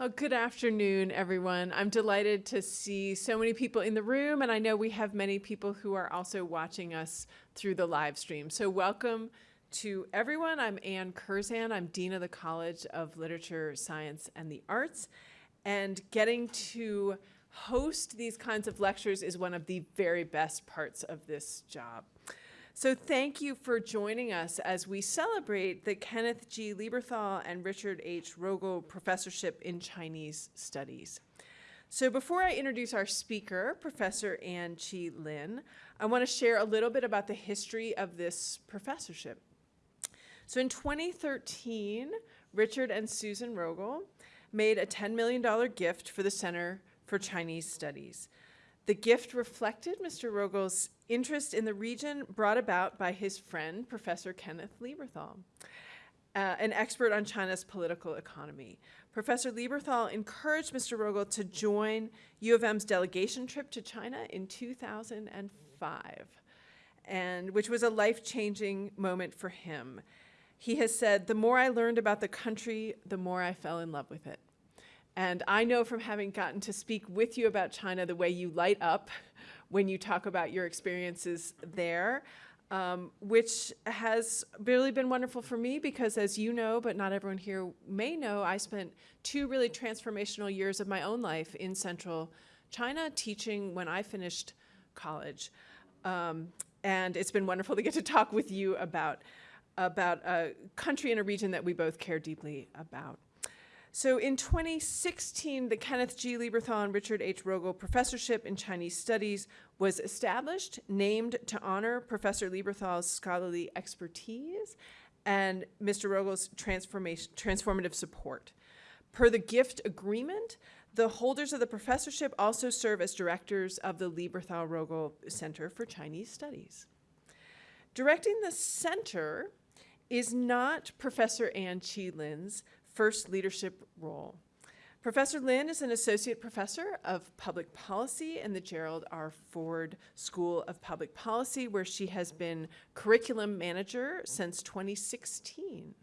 Well, good afternoon, everyone. I'm delighted to see so many people in the room, and I know we have many people who are also watching us through the live stream. So welcome to everyone. I'm Anne Curzan. I'm Dean of the College of Literature, Science, and the Arts. And getting to host these kinds of lectures is one of the very best parts of this job. So thank you for joining us as we celebrate the Kenneth G. Lieberthal and Richard H. Rogel Professorship in Chinese Studies. So before I introduce our speaker, Professor Ann Chih Lin, I want to share a little bit about the history of this professorship. So in 2013, Richard and Susan Rogel made a $10 million gift for the Center for Chinese Studies. The gift reflected Mr. Rogel's interest in the region brought about by his friend, Professor Kenneth Lieberthal, uh, an expert on China's political economy. Professor Lieberthal encouraged Mr. Rogel to join U of M's delegation trip to China in 2005, and which was a life-changing moment for him. He has said, the more I learned about the country, the more I fell in love with it. And I know from having gotten to speak with you about China the way you light up when you talk about your experiences there, um, which has really been wonderful for me because as you know, but not everyone here may know, I spent two really transformational years of my own life in central China teaching when I finished college. Um, and it's been wonderful to get to talk with you about, about a country and a region that we both care deeply about. So in 2016, the Kenneth G. Lieberthal Richard H. Rogel Professorship in Chinese Studies was established, named to honor Professor Lieberthal's scholarly expertise and Mr. Rogel's transformative support. Per the gift agreement, the holders of the professorship also serve as directors of the Lieberthal-Rogel Center for Chinese Studies. Directing the center is not Professor Ann Chih Lin's first leadership role. Professor Lin is an associate professor of public policy in the Gerald R. Ford School of Public Policy, where she has been curriculum manager since 2016.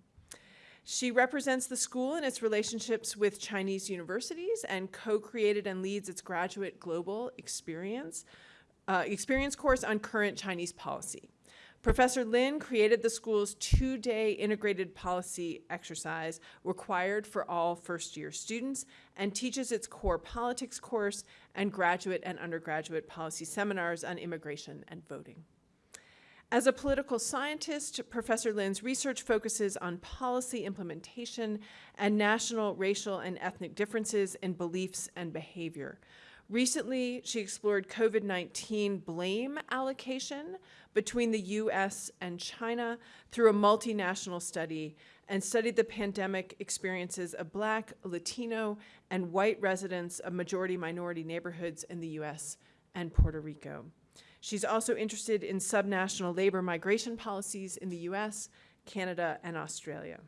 She represents the school in its relationships with Chinese universities and co-created and leads its graduate global experience, uh, experience course on current Chinese policy. Professor Lin created the school's two-day integrated policy exercise required for all first-year students and teaches its core politics course and graduate and undergraduate policy seminars on immigration and voting. As a political scientist, Professor Lin's research focuses on policy implementation and national, racial, and ethnic differences in beliefs and behavior. Recently, she explored COVID-19 blame allocation between the US and China through a multinational study and studied the pandemic experiences of Black, Latino, and white residents of majority minority neighborhoods in the US and Puerto Rico. She's also interested in subnational labor migration policies in the US, Canada, and Australia.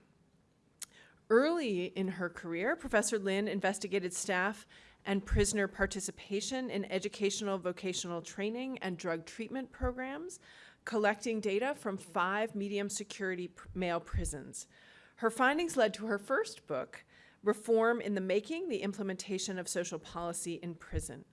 Early in her career, Professor Lin investigated staff and prisoner participation in educational vocational training and drug treatment programs, collecting data from five medium security male prisons. Her findings led to her first book, Reform in the Making, the Implementation of Social Policy in Prison.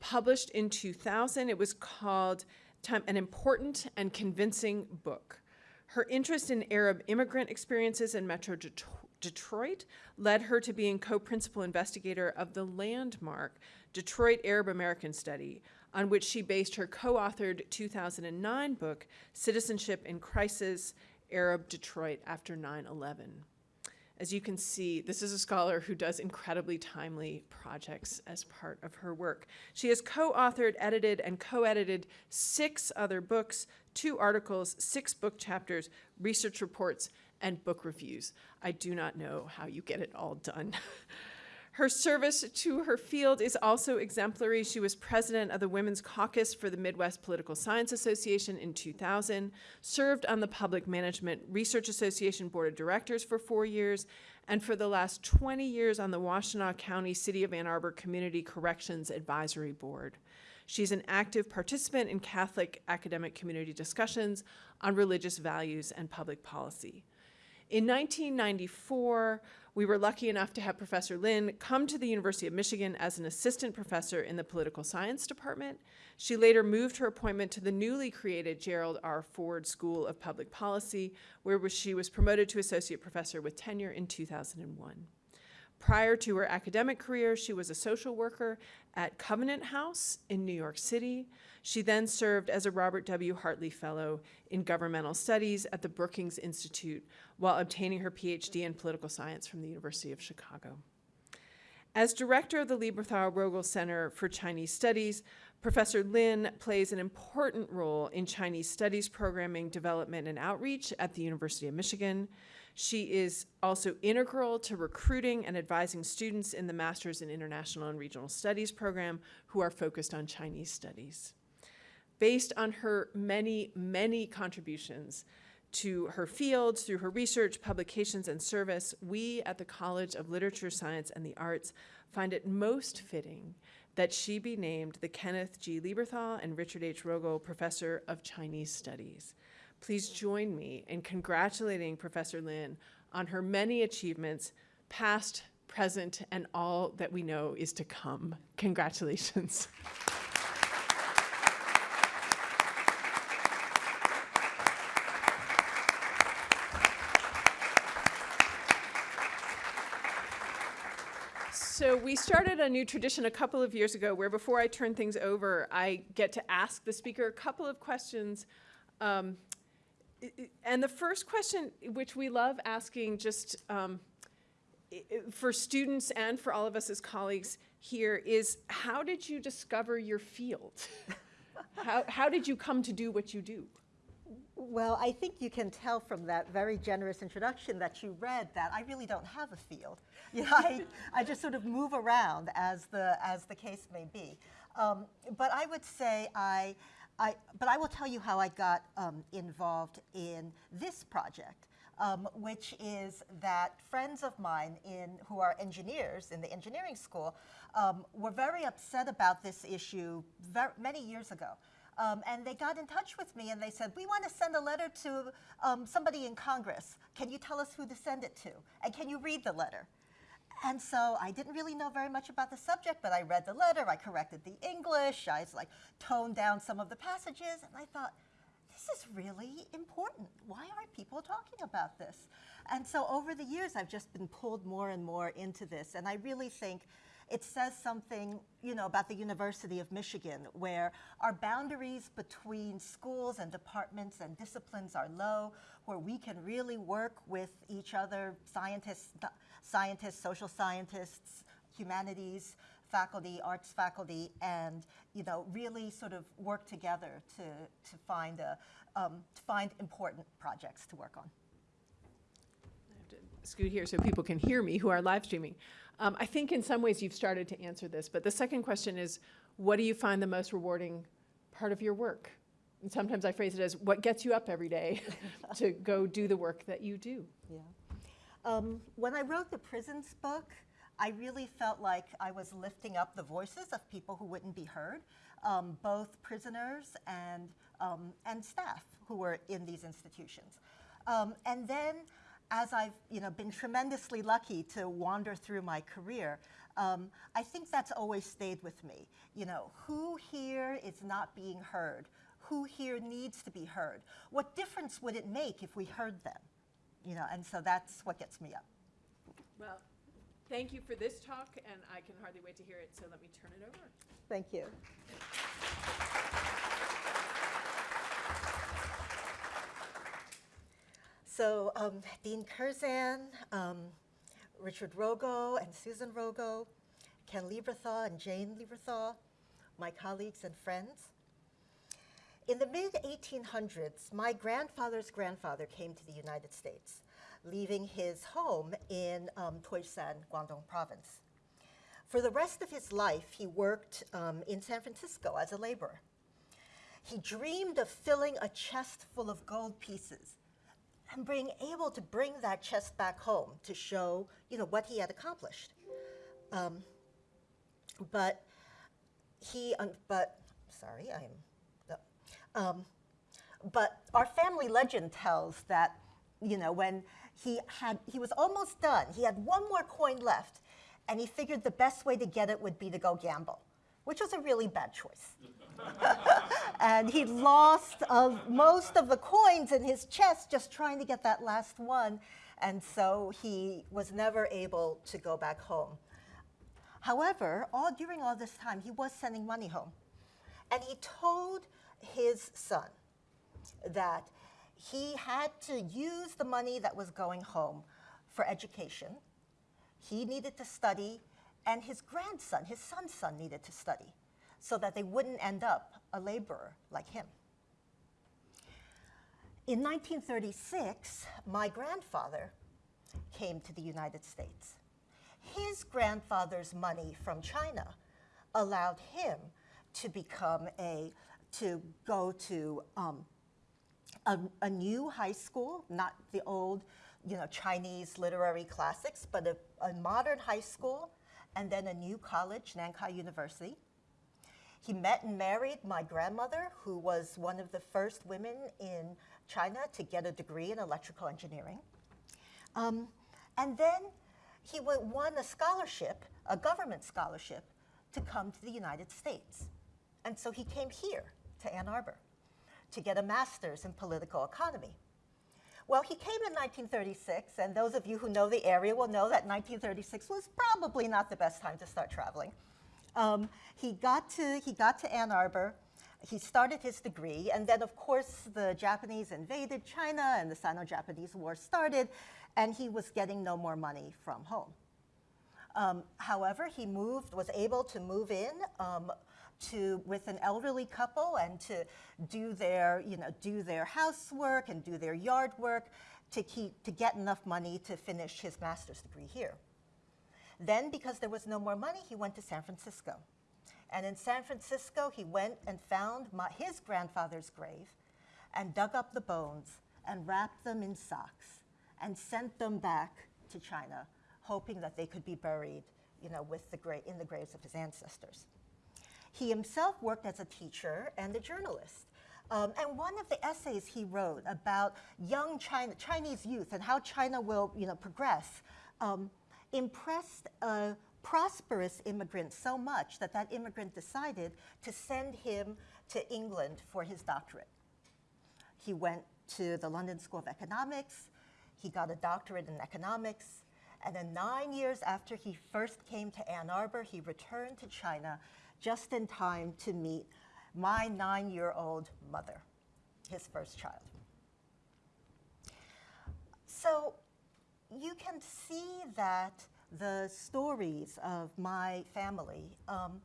Published in 2000, it was called An Important and Convincing Book. Her interest in Arab immigrant experiences in Metro Detroit Detroit led her to being co-principal investigator of the landmark Detroit Arab American Study, on which she based her co-authored 2009 book, Citizenship in Crisis, Arab Detroit After 9-11. As you can see, this is a scholar who does incredibly timely projects as part of her work. She has co-authored, edited, and co-edited six other books, two articles, six book chapters, research reports, and book reviews. I do not know how you get it all done. her service to her field is also exemplary. She was president of the Women's Caucus for the Midwest Political Science Association in 2000, served on the Public Management Research Association Board of Directors for four years, and for the last 20 years on the Washtenaw County City of Ann Arbor Community Corrections Advisory Board. She's an active participant in Catholic academic community discussions on religious values and public policy. In 1994, We were lucky enough to have Professor Lin come to the University of Michigan as an assistant professor in the political science department. She later moved her appointment to the newly created Gerald R. Ford School of Public Policy, where she was promoted to associate professor with tenure in 2001. Prior to her academic career, she was a social worker at Covenant House in New York City. She then served as a Robert W. Hartley Fellow in Governmental Studies at the Brookings Institute while obtaining her PhD in political science from the University of Chicago. As director of the Lieberthal Rogel Center for Chinese Studies, Professor Lin plays an important role in Chinese studies programming, development, and outreach at the University of Michigan. She is also integral to recruiting and advising students in the Masters in International and Regional Studies program who are focused on Chinese studies. Based on her many, many contributions to her field through her research, publications, and service, we at the College of Literature, Science, and the Arts find it most fitting that she be named the Kenneth G. Lieberthal and Richard H. Rogel Professor of Chinese Studies. Please join me in congratulating Professor Lin on her many achievements, past, present, and all that we know is to come. Congratulations. So we started a new tradition a couple of years ago where before I turn things over, I get to ask the speaker a couple of questions um, and the first question, which we love asking just um, for students and for all of us as colleagues here, is how did you discover your field? how, how did you come to do what you do? Well, I think you can tell from that very generous introduction that you read that I really don't have a field. You know, I, I just sort of move around as the, as the case may be. Um, but I would say I, I, but I will tell you how I got um, involved in this project, um, which is that friends of mine in, who are engineers in the engineering school um, were very upset about this issue very, many years ago. Um, and they got in touch with me and they said, we want to send a letter to um, somebody in Congress. Can you tell us who to send it to? And can you read the letter? And so I didn't really know very much about the subject, but I read the letter, I corrected the English, I like toned down some of the passages, and I thought, this is really important. Why aren't people talking about this? And so over the years, I've just been pulled more and more into this, and I really think it says something, you know, about the University of Michigan, where our boundaries between schools and departments and disciplines are low, where we can really work with each other, scientists, scientists, social scientists, humanities faculty, arts faculty, and you know, really sort of work together to, to, find, a, um, to find important projects to work on. I have to scoot here so people can hear me who are live streaming. Um, I think in some ways you've started to answer this, but the second question is, what do you find the most rewarding part of your work? And sometimes I phrase it as, what gets you up every day to go do the work that you do? Yeah. Um, when I wrote the prisons book, I really felt like I was lifting up the voices of people who wouldn't be heard, um, both prisoners and, um, and staff who were in these institutions. Um, and then as I've you know, been tremendously lucky to wander through my career, um, I think that's always stayed with me. You know, who here is not being heard? Who here needs to be heard? What difference would it make if we heard them? you know, and so that's what gets me up. Well, thank you for this talk, and I can hardly wait to hear it, so let me turn it over. Thank you. So um, Dean Curzan, um, Richard Rogel and Susan Rogel, Ken Lieberthal and Jane Lieberthal, my colleagues and friends. In the mid-1800s, my grandfather's grandfather came to the United States, leaving his home in um, Toisan, Guangdong province. For the rest of his life, he worked um, in San Francisco as a laborer. He dreamed of filling a chest full of gold pieces and being able to bring that chest back home to show, you know, what he had accomplished. Um, but he, but, sorry, I'm um, but our family legend tells that, you know, when he had he was almost done. He had one more coin left, and he figured the best way to get it would be to go gamble, which was a really bad choice. and he lost most of the coins in his chest just trying to get that last one, and so he was never able to go back home. However, all during all this time, he was sending money home, and he told his son that he had to use the money that was going home for education. He needed to study, and his grandson, his son's son, needed to study so that they wouldn't end up a laborer like him. In 1936, my grandfather came to the United States. His grandfather's money from China allowed him to become a, to go to um, a, a, new high school, not the old, you know, Chinese literary classics, but a, a modern high school, and then a new college, Nankai University. He met and married my grandmother, who was one of the first women in China to get a degree in electrical engineering. Um, and then he won a scholarship, a government scholarship, to come to the United States. And so he came here to Ann Arbor to get a master's in political economy. Well, he came in 1936, and those of you who know the area will know that 1936 was probably not the best time to start traveling. Um, he, got to, he got to Ann Arbor, he started his degree, and then of course the Japanese invaded China and the Sino-Japanese War started, and he was getting no more money from home. Um, however, he moved, was able to move in um, to with an elderly couple and to do their, you know, do their housework and do their yard work to keep to get enough money to finish his master's degree here. Then, because there was no more money, he went to San Francisco. And in San Francisco, he went and found my, his grandfather's grave and dug up the bones and wrapped them in socks and sent them back to China, hoping that they could be buried you know, with the in the graves of his ancestors. He himself worked as a teacher and a journalist. Um, and one of the essays he wrote about young China, Chinese youth and how China will you know, progress um, impressed a prosperous immigrant so much that that immigrant decided to send him to England for his doctorate. He went to the London School of Economics, he got a doctorate in economics, and then nine years after he first came to Ann Arbor, he returned to China just in time to meet my nine-year-old mother, his first child. So you can see that the stories of my family um,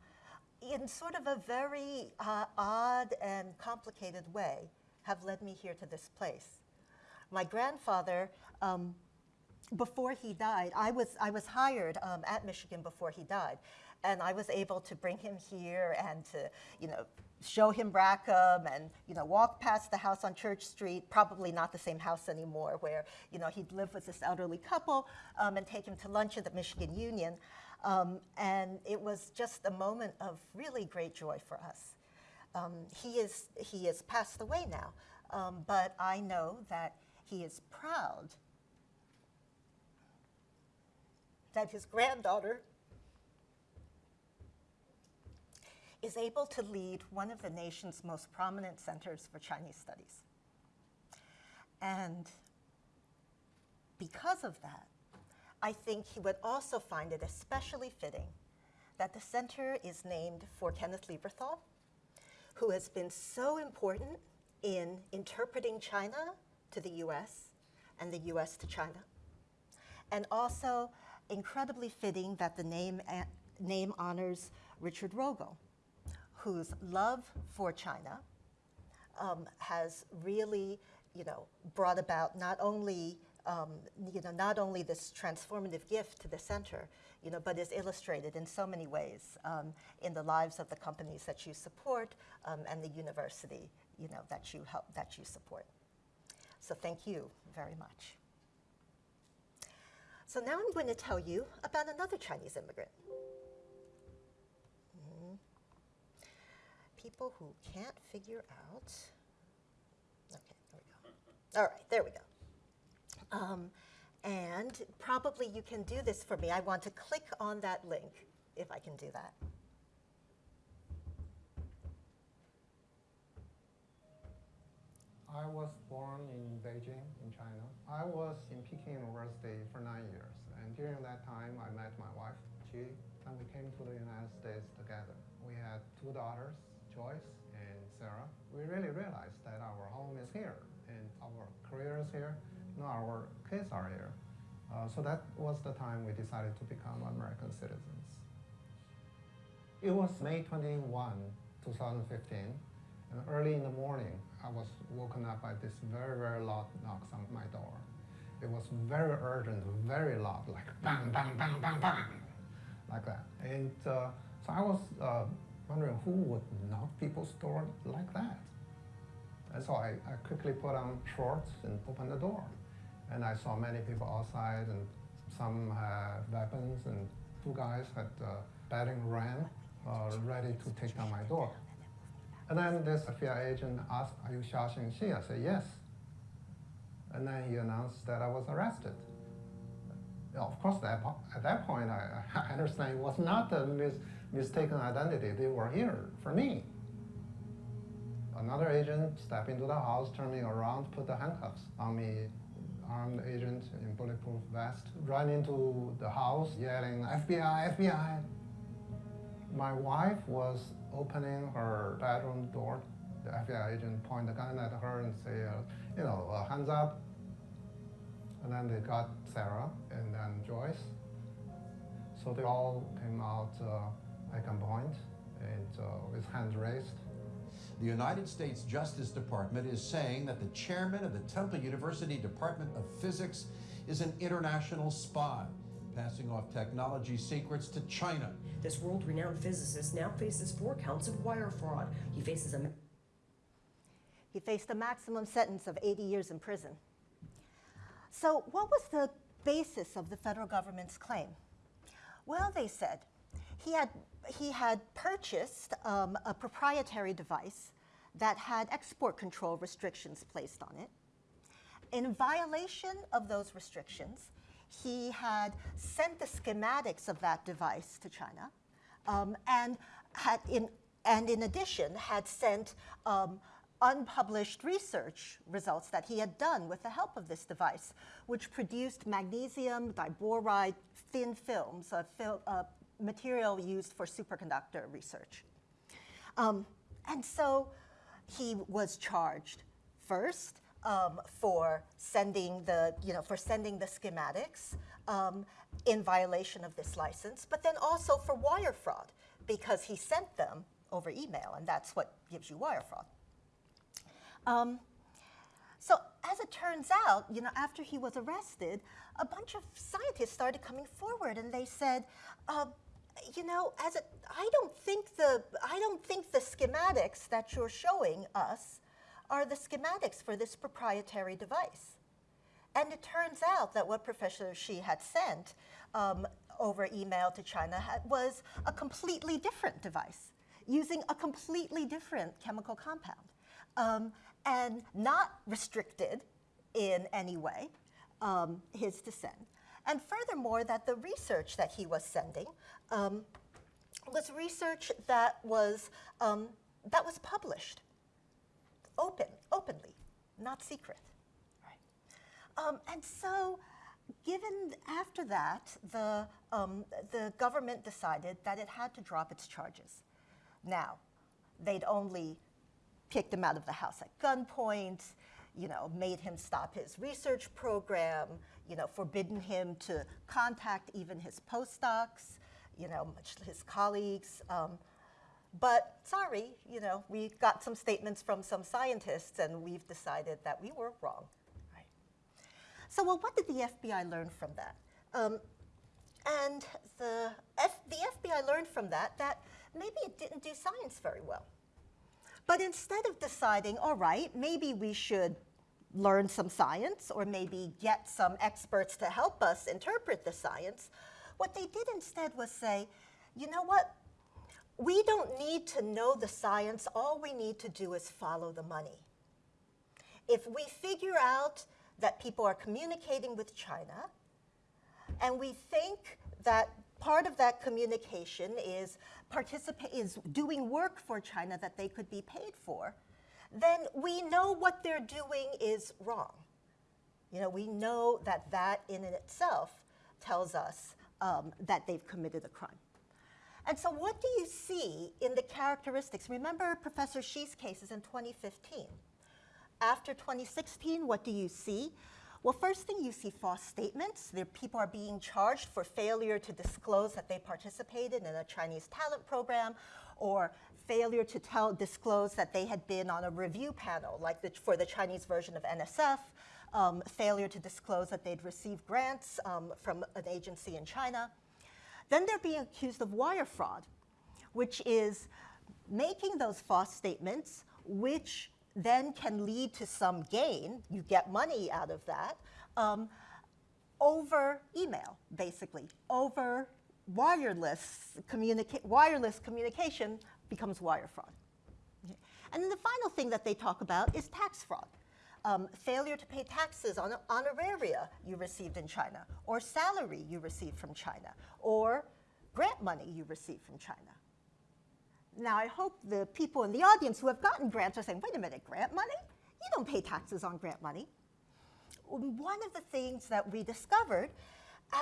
in sort of a very uh, odd and complicated way have led me here to this place. My grandfather, um, before he died, I was, I was hired um, at Michigan before he died and I was able to bring him here and to, you know, show him Rackham and, you know, walk past the house on Church Street, probably not the same house anymore, where, you know, he'd live with this elderly couple um, and take him to lunch at the Michigan Union. Um, and it was just a moment of really great joy for us. Um, he, is, he is passed away now, um, but I know that he is proud that his granddaughter is able to lead one of the nation's most prominent centers for Chinese studies. And because of that, I think he would also find it especially fitting that the center is named for Kenneth Lieberthal, who has been so important in interpreting China to the US and the US to China. And also incredibly fitting that the name, name honors Richard Rogel, whose love for China um, has really, you know, brought about not only, um, you know, not only this transformative gift to the center, you know, but is illustrated in so many ways um, in the lives of the companies that you support um, and the university, you know, that you help, that you support. So thank you very much. So now I'm going to tell you about another Chinese immigrant. people who can't figure out. Okay, there we go. All right, there we go. Um, And probably you can do this for me. I want to click on that link, if I can do that. I was born in Beijing, in China. I was in Peking University for nine years, and during that time, I met my wife, Qi, and we came to the United States together. We had two daughters, Joyce and Sarah. We really realized that our home is here, and our career is here, and our kids are here. Uh, so that was the time we decided to become American citizens. It was May 21, 2015, and early in the morning, I was woken up by this very, very loud knocks on my door. It was very urgent, very loud, like bang, bang, bang, bang, bang, like that. And uh, so I was uh, wondering who would knock people's door like that. And so I, I quickly put on shorts and opened the door. And I saw many people outside, and some had weapons, and two guys had uh, battering ram uh, ready to take down my door. And then this FBI agent asked, are you Xiaoxing Xi? I said, yes. And then he announced that I was arrested. Of course, that, at that point, I, I understand it was not a mis mistaken identity. They were here for me. Another agent stepped into the house, turned me around, put the handcuffs on me. Armed agent in bulletproof vest ran into the house yelling, FBI, FBI. My wife was opening her bedroom door. The FBI agent point the gun at her and say, uh, you know, uh, hands up. And then they got Sarah and then Joyce. So they all came out uh, at gunpoint and uh, with hands raised. The United States Justice Department is saying that the chairman of the Temple University Department of Physics is an international spy, passing off technology secrets to China. This world-renowned physicist now faces four counts of wire fraud. He faces a He faced a maximum sentence of 80 years in prison. So what was the basis of the federal government's claim? Well, they said he had, he had purchased um, a proprietary device that had export control restrictions placed on it. In violation of those restrictions, he had sent the schematics of that device to China um, and, had in, and in addition had sent um, unpublished research results that he had done with the help of this device, which produced magnesium diboride thin films, a fil material used for superconductor research. Um, and so he was charged first um, for sending the, you know, for sending the schematics um, in violation of this license, but then also for wire fraud because he sent them over email, and that's what gives you wire fraud. Um, so as it turns out, you know, after he was arrested, a bunch of scientists started coming forward, and they said, uh, you know, as it, I don't think the I don't think the schematics that you're showing us are the schematics for this proprietary device. And it turns out that what Professor Xi had sent um, over email to China had, was a completely different device using a completely different chemical compound um, and not restricted in any way um, his descent. And furthermore, that the research that he was sending um, was research that was, um, that was published open, openly, not secret. Right. Um, and so, given after that, the, um, the government decided that it had to drop its charges. Now, they'd only kicked him out of the house at gunpoint, you know, made him stop his research program, you know, forbidden him to contact even his postdocs, you know, his colleagues. Um, but sorry, you know, we got some statements from some scientists and we've decided that we were wrong. Right. So, well, what did the FBI learn from that? Um, and the, F the FBI learned from that that maybe it didn't do science very well. But instead of deciding, all right, maybe we should learn some science or maybe get some experts to help us interpret the science, what they did instead was say, you know what? We don't need to know the science. All we need to do is follow the money. If we figure out that people are communicating with China, and we think that part of that communication is is doing work for China that they could be paid for, then we know what they're doing is wrong. You know, we know that that in and itself tells us um, that they've committed a crime. And so, what do you see in the characteristics? Remember Professor Xi's cases in 2015. After 2016, what do you see? Well, first thing you see false statements. People are being charged for failure to disclose that they participated in a Chinese talent program or failure to tell, disclose that they had been on a review panel, like the, for the Chinese version of NSF, um, failure to disclose that they'd received grants um, from an agency in China. Then they're being accused of wire fraud, which is making those false statements, which then can lead to some gain. You get money out of that um, over email, basically, over wireless, communica- wireless communication becomes wire fraud. And then the final thing that they talk about is tax fraud. Um, failure to pay taxes on honoraria you received in China, or salary you received from China, or grant money you received from China. Now, I hope the people in the audience who have gotten grants are saying, wait a minute, grant money? You don't pay taxes on grant money. One of the things that we discovered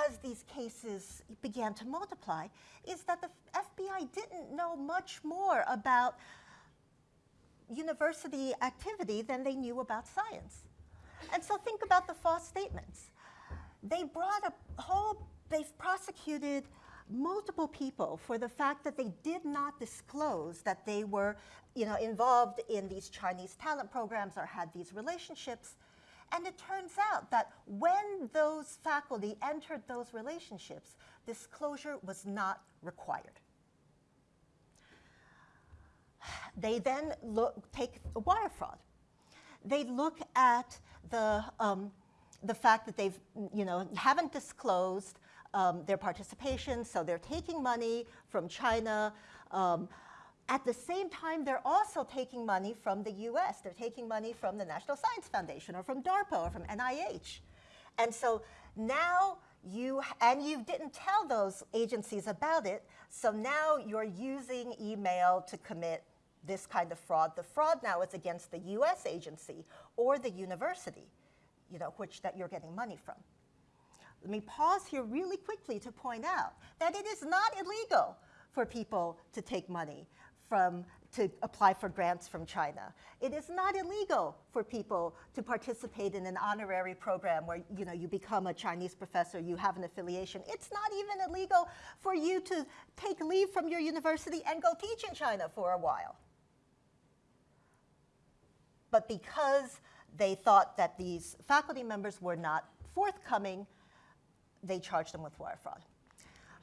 as these cases began to multiply is that the FBI didn't know much more about university activity than they knew about science. And so think about the false statements. They brought a whole, they've prosecuted multiple people for the fact that they did not disclose that they were you know, involved in these Chinese talent programs or had these relationships. And it turns out that when those faculty entered those relationships, disclosure was not required. They then look, take wire fraud. They look at the, um, the fact that they've, you know, haven't disclosed um, their participation, so they're taking money from China. Um, at the same time, they're also taking money from the US. They're taking money from the National Science Foundation or from DARPA or from NIH. And so now you, and you didn't tell those agencies about it, so now you're using email to commit this kind of fraud. The fraud now is against the US agency or the university, you know, which that you're getting money from. Let me pause here really quickly to point out that it is not illegal for people to take money from to apply for grants from China. It is not illegal for people to participate in an honorary program where you know you become a Chinese professor, you have an affiliation. It's not even illegal for you to take leave from your university and go teach in China for a while. But because they thought that these faculty members were not forthcoming, they charged them with wire fraud.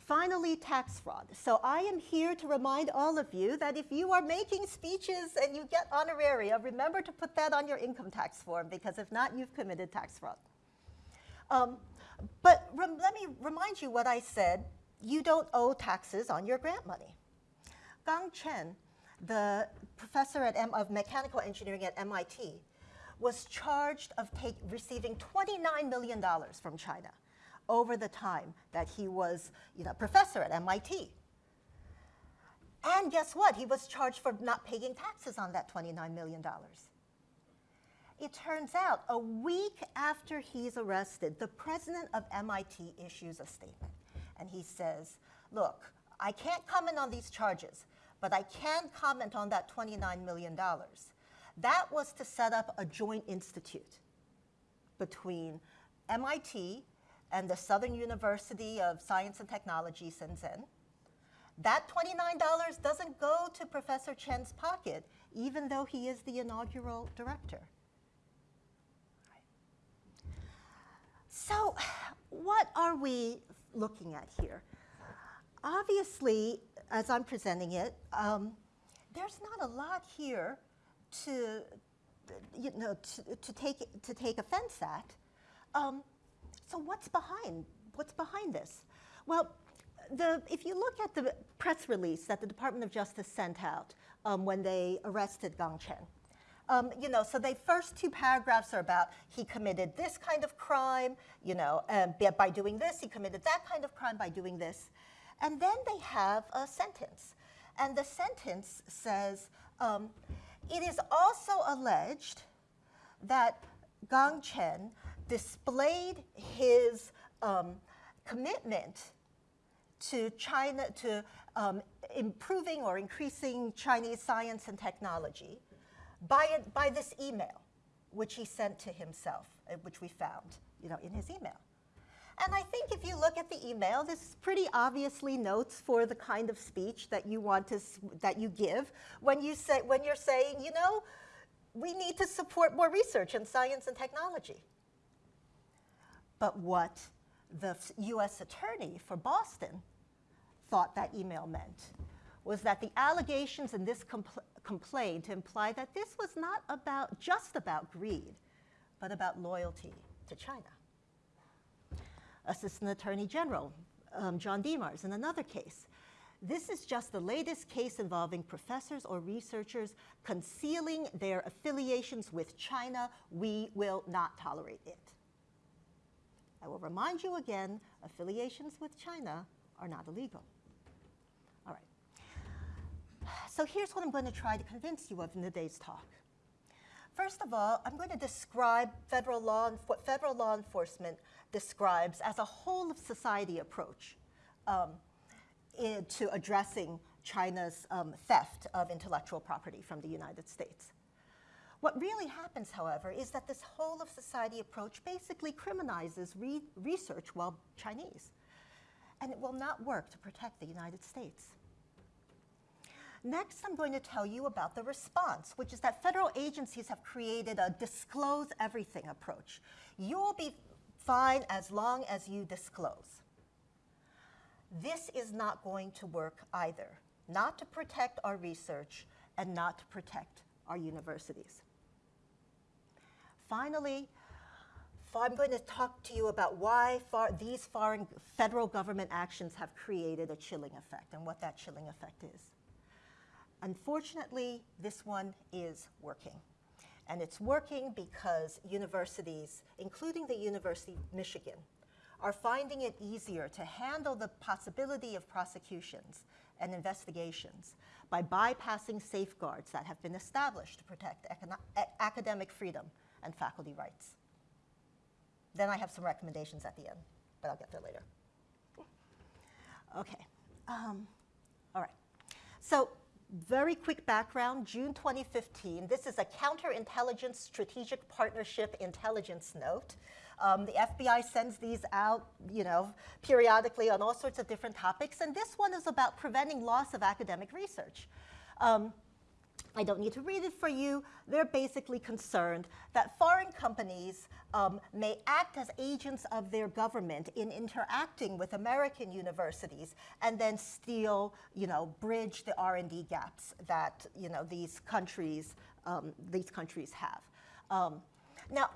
Finally, tax fraud. So I am here to remind all of you that if you are making speeches and you get honoraria, remember to put that on your income tax form because if not, you've committed tax fraud. Um, but let me remind you what I said. You don't owe taxes on your grant money. Gang Chen, the professor at M of mechanical engineering at MIT, was charged of take, receiving $29 million from China over the time that he was you know, professor at MIT. And guess what? He was charged for not paying taxes on that $29 million. It turns out a week after he's arrested, the president of MIT issues a statement. And he says, Look, I can't comment on these charges, but I can comment on that $29 million. That was to set up a joint institute between MIT and the Southern University of Science and Technology, Shenzhen. That $29 doesn't go to Professor Chen's pocket, even though he is the inaugural director. So, what are we looking at here? Obviously, as I'm presenting it, um, there's not a lot here to, you know, to, to, take, to take offense at. Um, so what's behind, what's behind this? Well, the, if you look at the press release that the Department of Justice sent out um, when they arrested Gang Chen, Um, you know, so the first two paragraphs are about he committed this kind of crime, you know, um, by doing this, he committed that kind of crime by doing this. And then they have a sentence. And the sentence says, um, it is also alleged that Gang Chen displayed his um, commitment to China, to um, improving or increasing Chinese science and technology by, by this email, which he sent to himself, uh, which we found, you know, in his email. And I think if you look at the email, this is pretty obviously notes for the kind of speech that you want to that you give when you say when you're saying, you know, we need to support more research in science and technology. But what the U.S. attorney for Boston thought that email meant was that the allegations in this compl- complaint imply that this was not about just about greed, but about loyalty to China. Assistant Attorney General um, John Demers in another case. This is just the latest case involving professors or researchers concealing their affiliations with China. We will not tolerate it. I will remind you again affiliations with China are not illegal. All right. So here's what I'm going to try to convince you of in today's talk. First of all, I'm going to describe federal law, what federal law enforcement describes as a whole of society approach um, in- to addressing China's um, theft of intellectual property from the United States. What really happens, however, is that this whole of society approach basically criminalizes re- research while Chinese, and it will not work to protect the United States. Next, I'm going to tell you about the response, which is that federal agencies have created a disclose everything approach. You'll be fine as long as you disclose. This is not going to work either, not to protect our research and not to protect our universities. Finally, I'm going to talk to you about why far, these foreign federal government actions have created a chilling effect and what that chilling effect is. Unfortunately, this one is working. And it's working because universities, including the University of Michigan, are finding it easier to handle the possibility of prosecutions and investigations by bypassing safeguards that have been established to protect academic freedom and faculty rights. Then I have some recommendations at the end, but I'll get there later. Okay. Um, all right. So, very quick background June 2015. This is a counterintelligence strategic partnership intelligence note. Um, the FBI sends these out, you know, periodically on all sorts of different topics, and this one is about preventing loss of academic research. Um, I don't need to read it for you. They're basically concerned that foreign companies um, may act as agents of their government in interacting with American universities and then steal, you know, bridge the R&D gaps that, you know, these countries, um, these countries have. Um, now,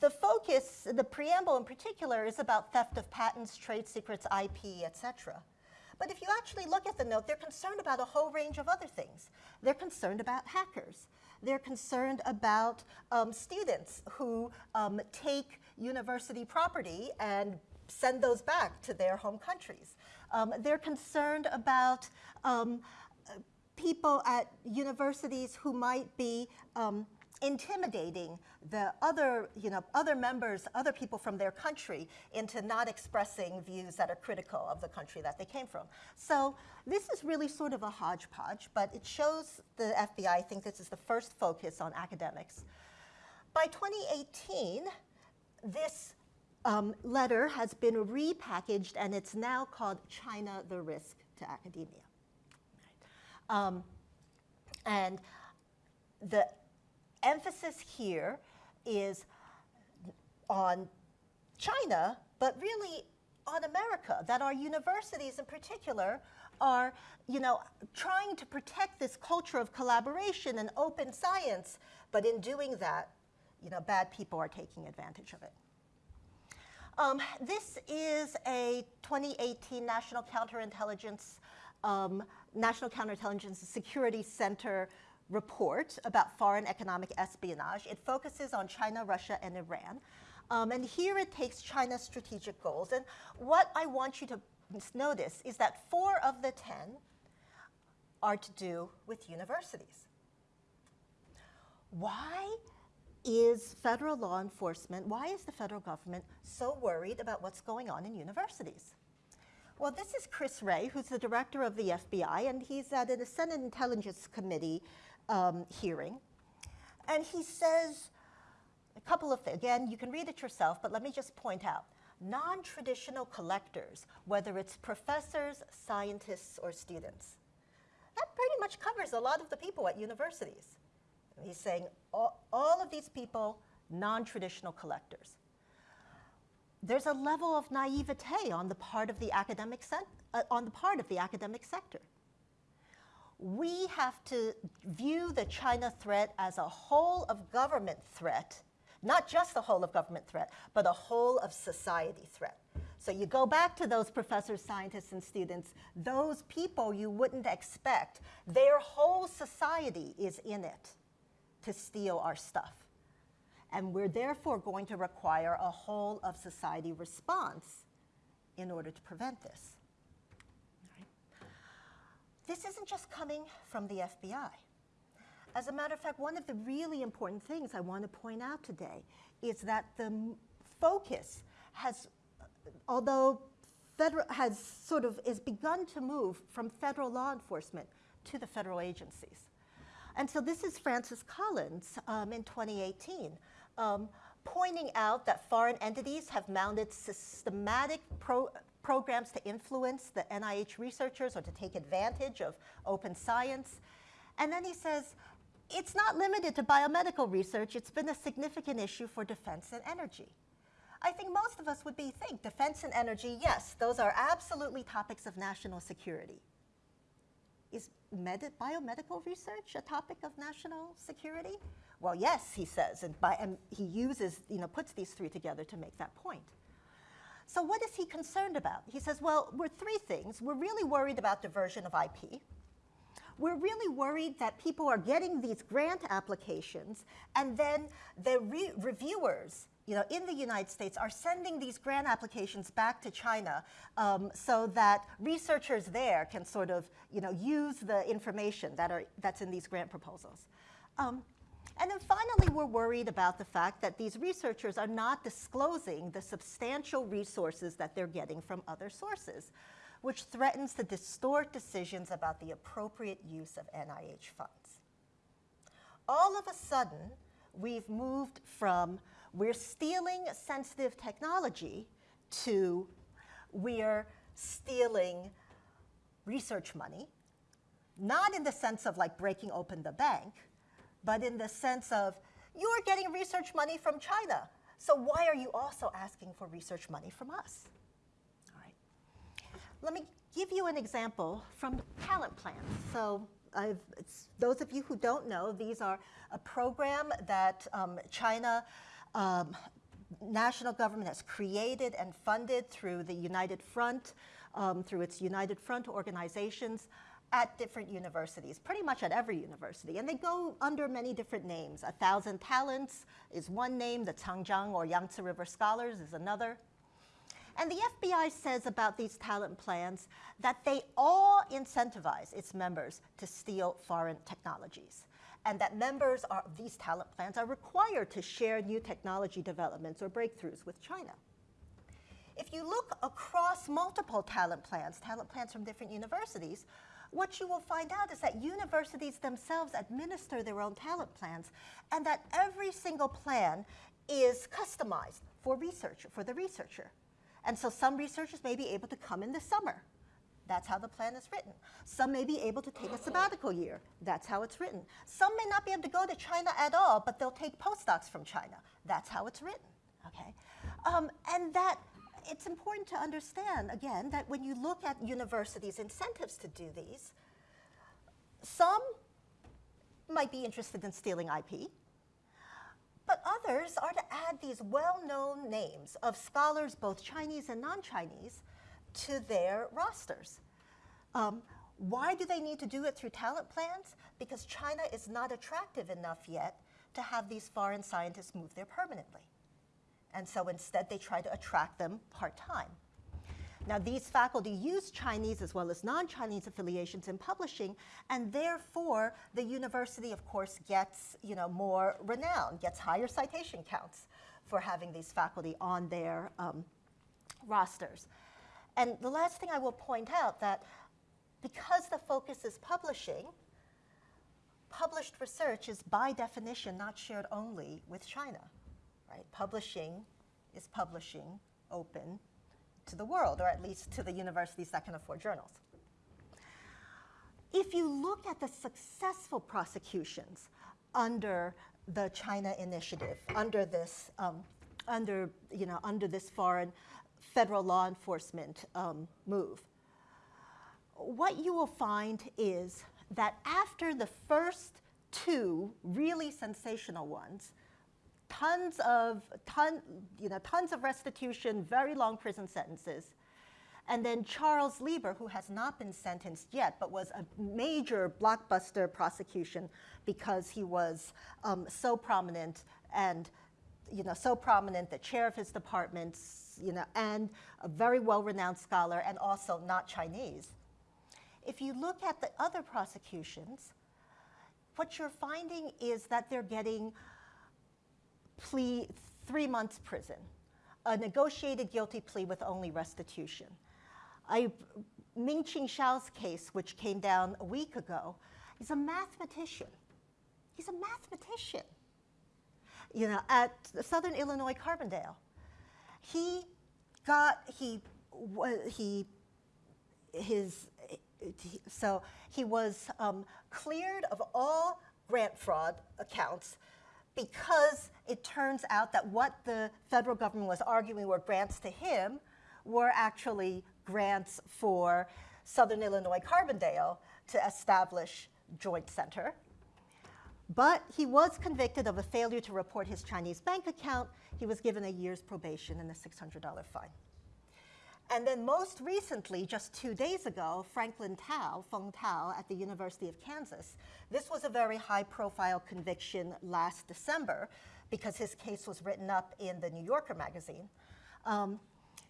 the focus, the preamble in particular, is about theft of patents, trade secrets, IP, et cetera. But if you actually look at the note, they're concerned about a whole range of other things. They're concerned about hackers. They're concerned about um, students who um, take university property and send those back to their home countries. Um, they're concerned about um, people at universities who might be um, intimidating the other, you know, other members, other people from their country into not expressing views that are critical of the country that they came from. So this is really sort of a hodgepodge, but it shows the FBI, I think this is the first focus on academics. By 2018, this um, letter has been repackaged and it's now called China the Risk to Academia. Um, and the emphasis here is on China, but really on America, that our universities in particular are, you know, trying to protect this culture of collaboration and open science, but in doing that, you know, bad people are taking advantage of it. Um, this is a 2018 National Counterintelligence, um, National Counterintelligence Security Center report about foreign economic espionage. It focuses on China, Russia, and Iran. Um, and here it takes China's strategic goals. And what I want you to notice is that four of the 10 are to do with universities. Why is federal law enforcement, why is the federal government so worried about what's going on in universities? Well, this is Chris Wray, who's the director of the FBI, and he's at a Senate Intelligence Committee um, hearing. And he says a couple of things. Again, you can read it yourself, but let me just point out. Non-traditional collectors, whether it's professors, scientists, or students, that pretty much covers a lot of the people at universities. He's saying all, all of these people, non-traditional collectors. There's a level of naivete on the part of the academic uh, on the part of the academic sector. We have to view the China threat as a whole of government threat, not just a whole of government threat, but a whole of society threat. So you go back to those professors, scientists, and students, those people you wouldn't expect, their whole society is in it to steal our stuff. And we're therefore going to require a whole of society response in order to prevent this. This isn't just coming from the FBI. As a matter of fact, one of the really important things I want to point out today is that the focus has, although federal, has sort of is begun to move from federal law enforcement to the federal agencies. And so this is Francis Collins um, in 2018, um, pointing out that foreign entities have mounted systematic pro programs to influence the NIH researchers or to take advantage of open science. And then he says, it's not limited to biomedical research, it's been a significant issue for defense and energy. I think most of us would be think defense and energy, yes, those are absolutely topics of national security. Is biomedical research a topic of national security? Well, yes, he says, and, by, and he uses, you know, puts these three together to make that point. So what is he concerned about? He says, well, we're three things. We're really worried about diversion of IP. We're really worried that people are getting these grant applications and then the re reviewers you know, in the United States are sending these grant applications back to China um, so that researchers there can sort of, you know, use the information that are, that's in these grant proposals. Um, and then finally, we're worried about the fact that these researchers are not disclosing the substantial resources that they're getting from other sources, which threatens to distort decisions about the appropriate use of NIH funds. All of a sudden, we've moved from we're stealing sensitive technology to we're stealing research money, not in the sense of like breaking open the bank, but in the sense of you're getting research money from China. So why are you also asking for research money from us? All right. Let me give you an example from talent plans. So those of you who don't know, these are a program that um, China um, national government has created and funded through the United Front, um, through its United Front organizations at different universities, pretty much at every university. And they go under many different names. A Thousand Talents is one name, the Changjiang or Yangtze River Scholars is another. And the FBI says about these talent plans that they all incentivize its members to steal foreign technologies and that members of these talent plans are required to share new technology developments or breakthroughs with China. If you look across multiple talent plans, talent plans from different universities, what you will find out is that universities themselves administer their own talent plans and that every single plan is customized for research, for the researcher. And so some researchers may be able to come in the summer that's how the plan is written. Some may be able to take a sabbatical year. That's how it's written. Some may not be able to go to China at all, but they'll take postdocs from China. That's how it's written, okay? Um, and that, it's important to understand, again, that when you look at universities' incentives to do these, some might be interested in stealing IP, but others are to add these well-known names of scholars, both Chinese and non-Chinese, to their rosters. Um, Why do they need to do it through talent plans? Because China is not attractive enough yet to have these foreign scientists move there permanently. And so instead, they try to attract them part time. Now, these faculty use Chinese as well as non Chinese affiliations in publishing, and therefore, the university, of course, gets you know, more renown, gets higher citation counts for having these faculty on their um, rosters. And the last thing I will point out that because the focus is publishing, published research is by definition not shared only with China. Right? Publishing is publishing open to the world, or at least to the universities that can afford journals. If you look at the successful prosecutions under the China Initiative, under this, um, under, you know, under this foreign federal law enforcement um, move, what you will find is that after the first two really sensational ones, tons of, ton, you know, tons of restitution, very long prison sentences, and then Charles Lieber, who has not been sentenced yet, but was a major blockbuster prosecution because he was um, so prominent and you know, so prominent, the chair of his department, you know, and a very well-renowned scholar, and also not Chinese. If you look at the other prosecutions, what you're finding is that they're getting plea three months prison, a negotiated guilty plea with only restitution. I, Mingqing Xiao's case, which came down a week ago, is a mathematician. He's a mathematician, you know, at Southern Illinois Carbondale. He got, he, he, his, so he was um, cleared of all grant fraud accounts because it turns out that what the federal government was arguing were grants to him were actually grants for Southern Illinois Carbondale to establish Joint Center. But he was convicted of a failure to report his Chinese bank account. He was given a year's probation and a $600 fine. And then most recently, just two days ago, Franklin Tao, Feng Tao, at the University of Kansas. This was a very high profile conviction last December because his case was written up in the New Yorker magazine. Um,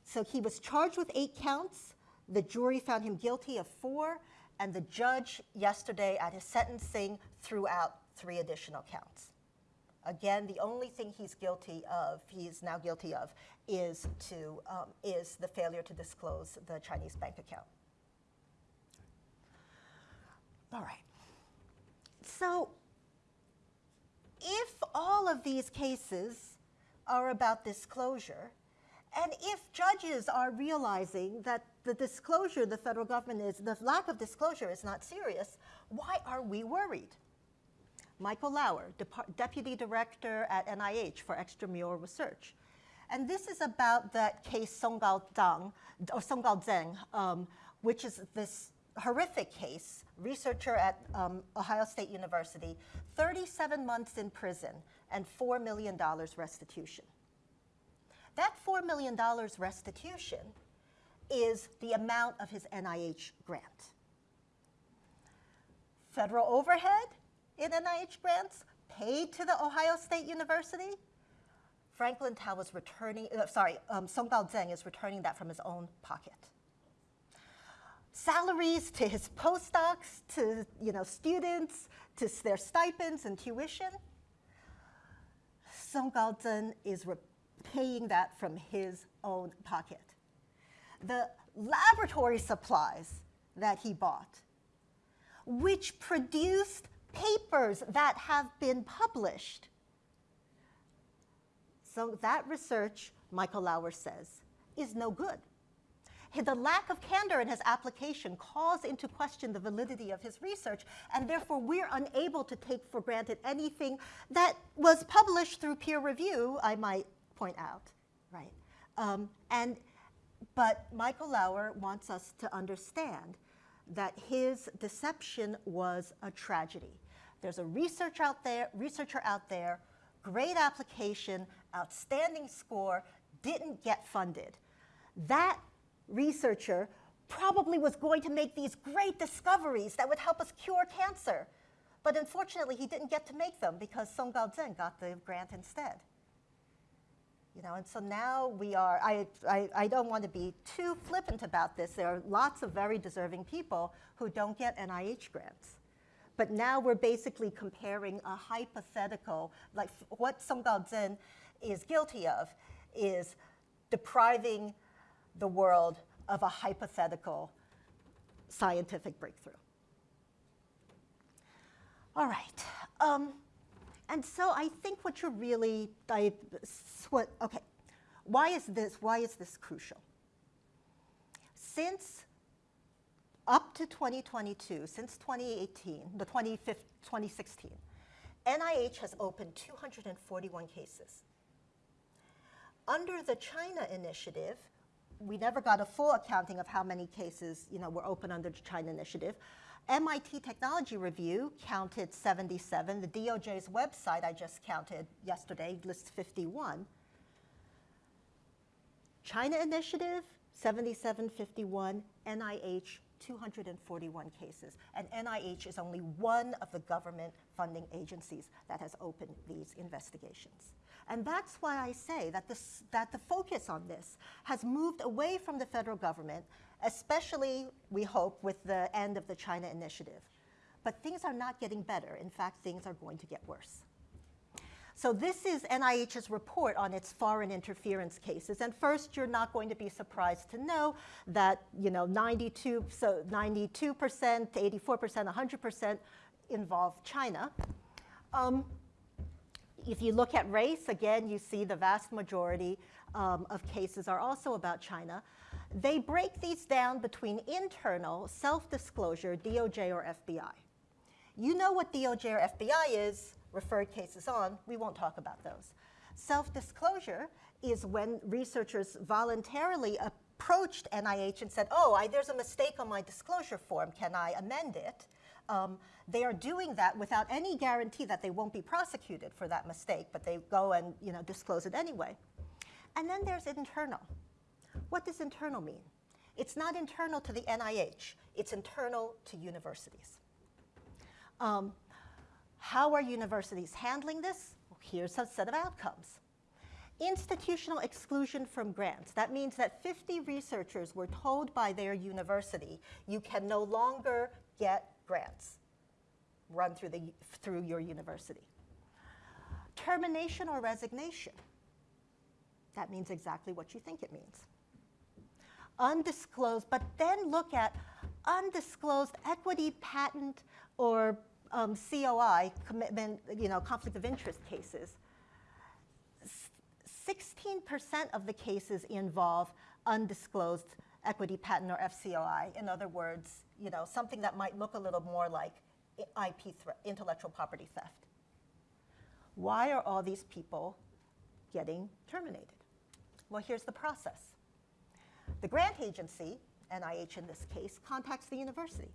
so he was charged with eight counts. The jury found him guilty of four, and the judge yesterday at his sentencing threw out three additional counts. Again, the only thing he's guilty of, he's now guilty of, is to um, is the failure to disclose the Chinese bank account. All right. So, if all of these cases are about disclosure, and if judges are realizing that the disclosure the federal government is, the lack of disclosure is not serious, why are we worried? Michael Lauer, Dep Deputy Director at NIH for extramural research. And this is about that case Songgao Zhang, or Song Guo Zheng, um, which is this horrific case, researcher at um, Ohio State University, 37 months in prison and $4 million restitution. That $4 million restitution is the amount of his NIH grant. Federal overhead in NIH grants paid to the Ohio State University. Franklin Tao was returning, uh, sorry, um, Song Guo Zheng is returning that from his own pocket. Salaries to his postdocs, to you know, students, to their stipends and tuition. Song Guo Zheng is paying that from his own pocket. The laboratory supplies that he bought, which produced papers that have been published. So that research, Michael Lauer says, is no good. The lack of candor in his application calls into question the validity of his research, and therefore we're unable to take for granted anything that was published through peer review, I might point out, right? Um, and, but Michael Lauer wants us to understand that his deception was a tragedy. There's a research out there, researcher out there, great application, outstanding score, didn't get funded. That researcher probably was going to make these great discoveries that would help us cure cancer. But unfortunately, he didn't get to make them because Song Gao-zhen got the grant instead. You know, and so now we are, I, I, I don't want to be too flippant about this. There are lots of very deserving people who don't get NIH grants. But now we're basically comparing a hypothetical, like what Song Gao-zhen is guilty of is depriving the world of a hypothetical scientific breakthrough. All right. Um, and so I think what you're really, I, what, okay, why is this, why is this crucial? Since up to 2022, since 2018, the 2016, NIH has opened 241 cases. Under the China initiative, we never got a full accounting of how many cases you know, were open under the China initiative. MIT Technology Review counted 77. The DOJ's website I just counted yesterday lists 51. China Initiative, 7751. NIH, 241 cases. And NIH is only one of the government funding agencies that has opened these investigations. And that's why I say that, this, that the focus on this has moved away from the federal government, especially, we hope, with the end of the China initiative. But things are not getting better. In fact, things are going to get worse. So this is NIH's report on its foreign interference cases. And first, you're not going to be surprised to know that you know 92, so 92%, 84%, 100% involve China. Um, if you look at race, again, you see the vast majority um, of cases are also about China. They break these down between internal, self-disclosure, DOJ or FBI. You know what DOJ or FBI is, referred cases on, we won't talk about those. Self-disclosure is when researchers voluntarily approached NIH and said, oh, I, there's a mistake on my disclosure form, can I amend it? um, they are doing that without any guarantee that they won't be prosecuted for that mistake, but they go and you know, disclose it anyway. And then there's internal. What does internal mean? It's not internal to the NIH, it's internal to universities. Um, how are universities handling this? Well, here's a set of outcomes. Institutional exclusion from grants. That means that 50 researchers were told by their university, you can no longer get grants run through, the, through your university. Termination or resignation. That means exactly what you think it means. Undisclosed, but then look at undisclosed equity patent or um, COI, commitment, you know, conflict of interest cases. 16% of the cases involve undisclosed equity patent or FCOI. In other words, you know, something that might look a little more like IP intellectual property theft. Why are all these people getting terminated? Well, here's the process. The grant agency, NIH in this case, contacts the university.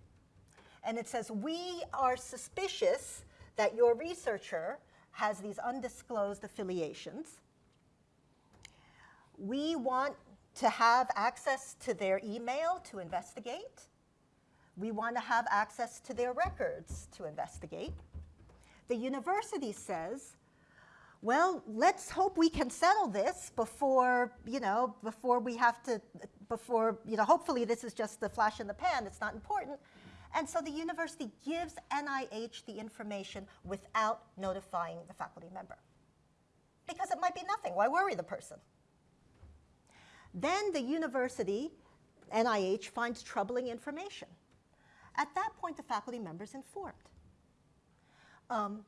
And it says, we are suspicious that your researcher has these undisclosed affiliations. We want to have access to their email to investigate. We want to have access to their records to investigate. The university says, well, let's hope we can settle this before, you know, before we have to, before, you know, hopefully this is just the flash in the pan, it's not important. And so the university gives NIH the information without notifying the faculty member. Because it might be nothing, why worry the person? Then the university, NIH, finds troubling information. At that point, the faculty member is informed. Um,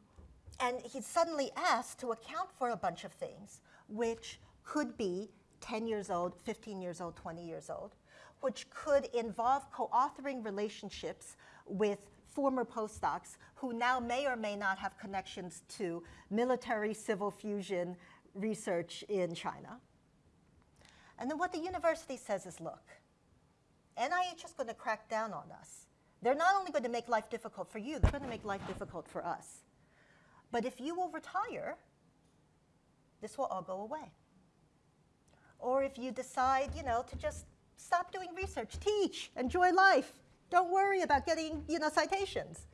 and he's suddenly asked to account for a bunch of things, which could be 10 years old, 15 years old, 20 years old, which could involve co-authoring relationships with former postdocs who now may or may not have connections to military civil fusion research in China. And then what the university says is, look, NIH is going to crack down on us. They're not only going to make life difficult for you, they're going to make life difficult for us. But if you will retire, this will all go away. Or if you decide, you know, to just stop doing research, teach, enjoy life. Don't worry about getting you know, citations.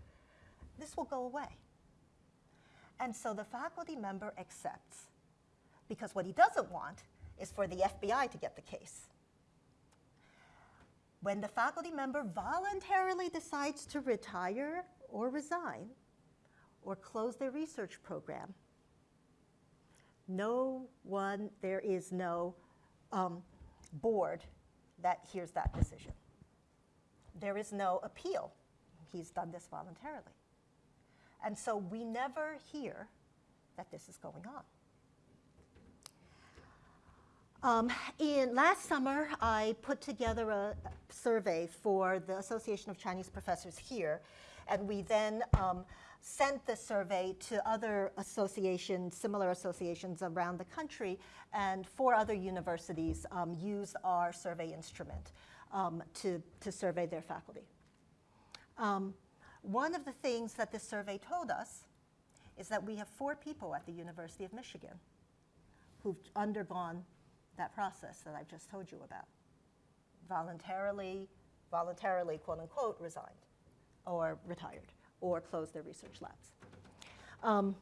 This will go away. And so the faculty member accepts because what he doesn't want is for the FBI to get the case. When the faculty member voluntarily decides to retire or resign or close their research program, no one, there is no um, board that hears that decision. There is no appeal. He's done this voluntarily. And so we never hear that this is going on. Um, in last summer, I put together a survey for the Association of Chinese Professors here, and we then um, sent the survey to other associations, similar associations around the country, and four other universities um, used our survey instrument um, to, to survey their faculty. Um, one of the things that this survey told us is that we have four people at the University of Michigan who've undergone that process that I've just told you about. Voluntarily, voluntarily, quote unquote, resigned or retired or close their research labs. Um,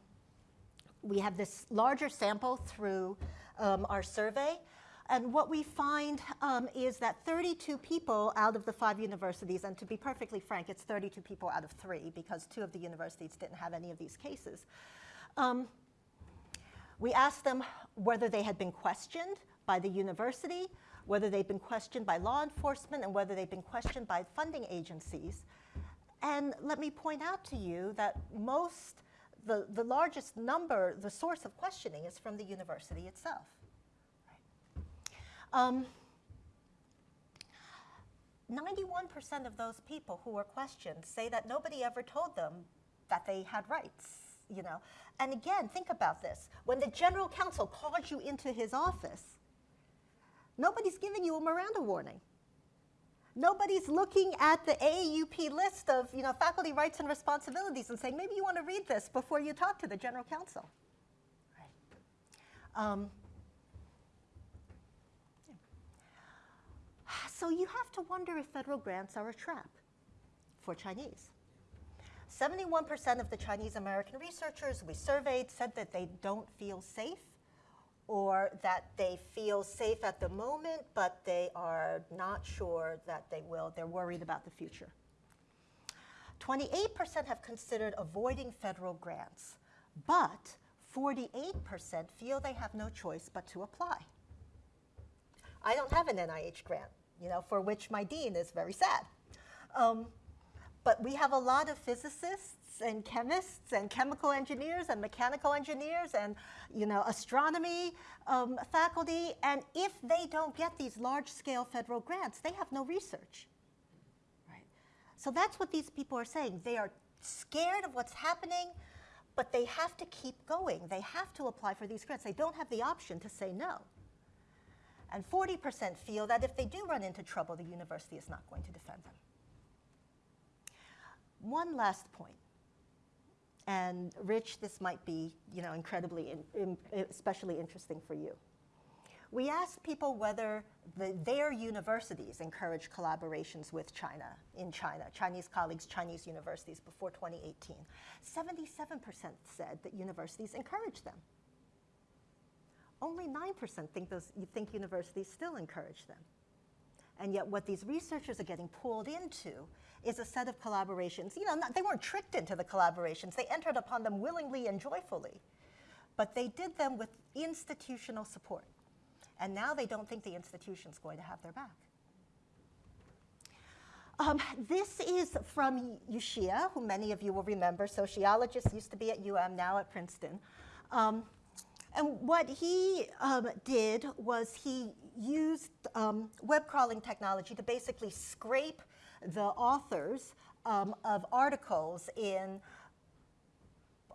we have this larger sample through um, our survey. And what we find um, is that 32 people out of the five universities, and to be perfectly frank, it's 32 people out of three because two of the universities didn't have any of these cases. Um, we asked them whether they had been questioned by the university, whether they've been questioned by law enforcement, and whether they've been questioned by funding agencies. And let me point out to you that most, the, the largest number, the source of questioning is from the university itself. Um, 91% of those people who were questioned say that nobody ever told them that they had rights, you know. And again, think about this. When the general counsel calls you into his office, nobody's giving you a Miranda warning. Nobody's looking at the AAUP list of you know, faculty rights and responsibilities and saying, maybe you want to read this before you talk to the general counsel. Right. Um, So you have to wonder if federal grants are a trap for Chinese. 71% of the Chinese American researchers we surveyed said that they don't feel safe or that they feel safe at the moment, but they are not sure that they will. They're worried about the future. 28% have considered avoiding federal grants, but 48% feel they have no choice but to apply. I don't have an NIH grant you know, for which my dean is very sad. Um, but we have a lot of physicists and chemists and chemical engineers and mechanical engineers and you know astronomy um, faculty. And if they don't get these large-scale federal grants they have no research. Right? So that's what these people are saying. They are scared of what's happening but they have to keep going. They have to apply for these grants. They don't have the option to say no. And 40% feel that if they do run into trouble, the university is not going to defend them. One last point, and Rich, this might be you know, incredibly, in, in, especially interesting for you. We asked people whether the, their universities encourage collaborations with China, in China, Chinese colleagues, Chinese universities before 2018. 77% said that universities encourage them only 9% think, those, think universities still encourage them. And yet what these researchers are getting pulled into is a set of collaborations. You know, not, they weren't tricked into the collaborations. They entered upon them willingly and joyfully. But they did them with institutional support. And now they don't think the institution's going to have their back. Um, this is from Yu Xie, who many of you will remember, sociologist, used to be at UM, now at Princeton. Um, and what he um, did was he used um, web crawling technology to basically scrape the authors um, of articles in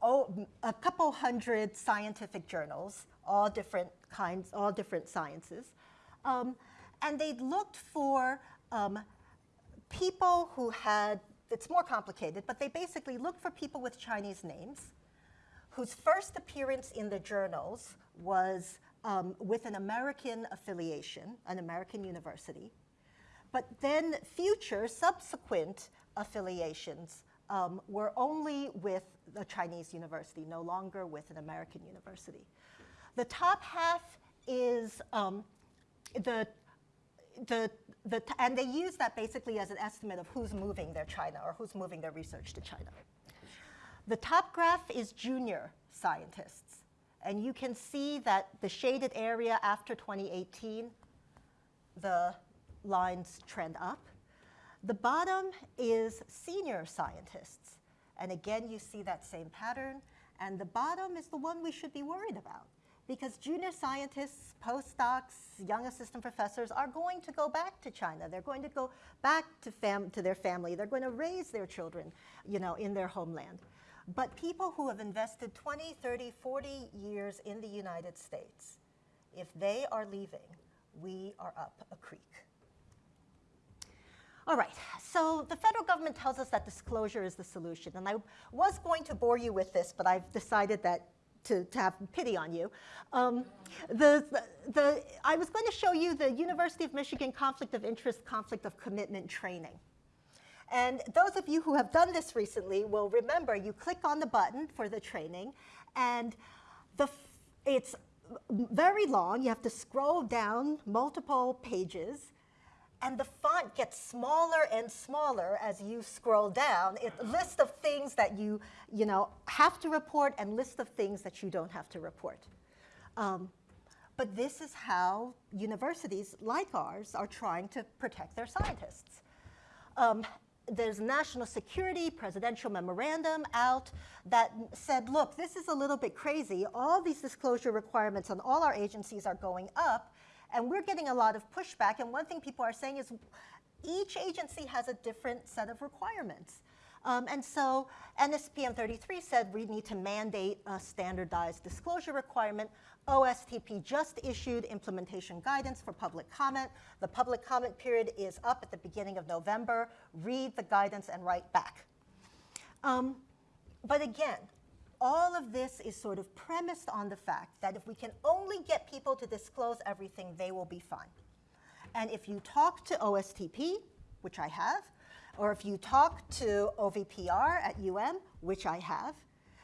oh, a couple hundred scientific journals, all different kinds, all different sciences. Um, and they looked for um, people who had, it's more complicated, but they basically looked for people with Chinese names whose first appearance in the journals was um, with an American affiliation, an American university, but then future, subsequent affiliations um, were only with a Chinese university, no longer with an American university. The top half is um, the, the, the, and they use that basically as an estimate of who's moving their China or who's moving their research to China. The top graph is junior scientists. And you can see that the shaded area after 2018, the lines trend up. The bottom is senior scientists. And again, you see that same pattern. And the bottom is the one we should be worried about because junior scientists, postdocs, young assistant professors are going to go back to China. They're going to go back to, to their family. They're going to raise their children, you know, in their homeland. But people who have invested 20, 30, 40 years in the United States, if they are leaving, we are up a creek. All right, so the federal government tells us that disclosure is the solution. And I was going to bore you with this, but I've decided that to, to have pity on you. Um, the, the, I was going to show you the University of Michigan Conflict of Interest, Conflict of Commitment training. And those of you who have done this recently will remember you click on the button for the training, and the, it's very long. You have to scroll down multiple pages, and the font gets smaller and smaller as you scroll down. It lists of things that you, you know, have to report and list of things that you don't have to report. Um, but this is how universities like ours are trying to protect their scientists. Um, there's national security presidential memorandum out that said, look, this is a little bit crazy. All these disclosure requirements on all our agencies are going up, and we're getting a lot of pushback. And one thing people are saying is each agency has a different set of requirements. Um, and so NSPM 33 said we need to mandate a standardized disclosure requirement. OSTP just issued implementation guidance for public comment. The public comment period is up at the beginning of November. Read the guidance and write back. Um, but again, all of this is sort of premised on the fact that if we can only get people to disclose everything, they will be fine. And if you talk to OSTP, which I have, or if you talk to OVPR at UM, which I have,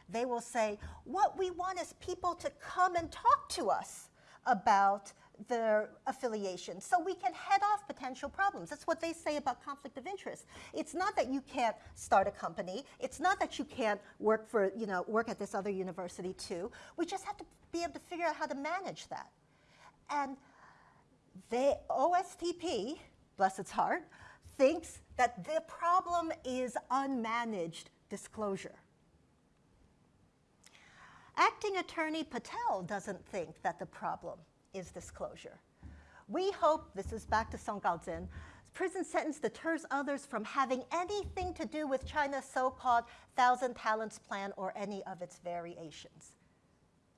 they will say, what we want is people to come and talk to us about their affiliation so we can head off potential problems. That's what they say about conflict of interest. It's not that you can't start a company. It's not that you can't work for, you know, work at this other university too. We just have to be able to figure out how to manage that. And the OSTP, bless its heart, thinks that the problem is unmanaged disclosure. Acting Attorney Patel doesn't think that the problem is disclosure. We hope, this is back to Song Gaozhen, prison sentence deters others from having anything to do with China's so-called Thousand Talents Plan or any of its variations.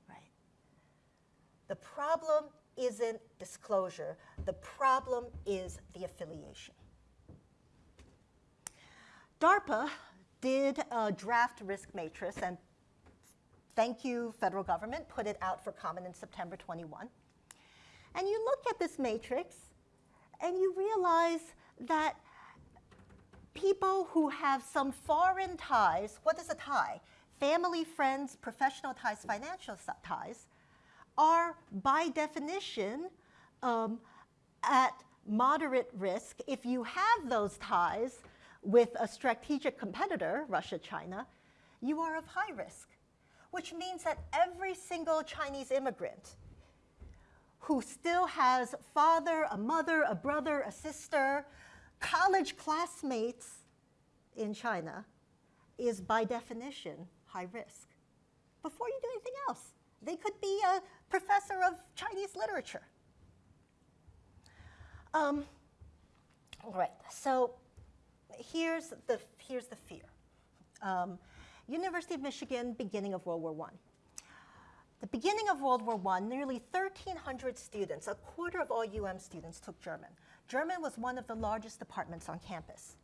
Right? The problem isn't disclosure. The problem is the affiliation. DARPA did a draft risk matrix, and thank you, federal government, put it out for comment in September 21. And you look at this matrix, and you realize that people who have some foreign ties, what is a tie? Family, friends, professional ties, financial ties, are by definition um, at moderate risk. If you have those ties with a strategic competitor, Russia, China, you are of high risk, which means that every single Chinese immigrant who still has father, a mother, a brother, a sister, college classmates in China is by definition high risk. Before you do anything else, they could be a professor of Chinese literature. Um, all right, so here's the, here's the fear. Um, University of Michigan, beginning of World War I. The beginning of World War I, nearly 1,300 students, a quarter of all UM students took German. German was one of the largest departments on campus.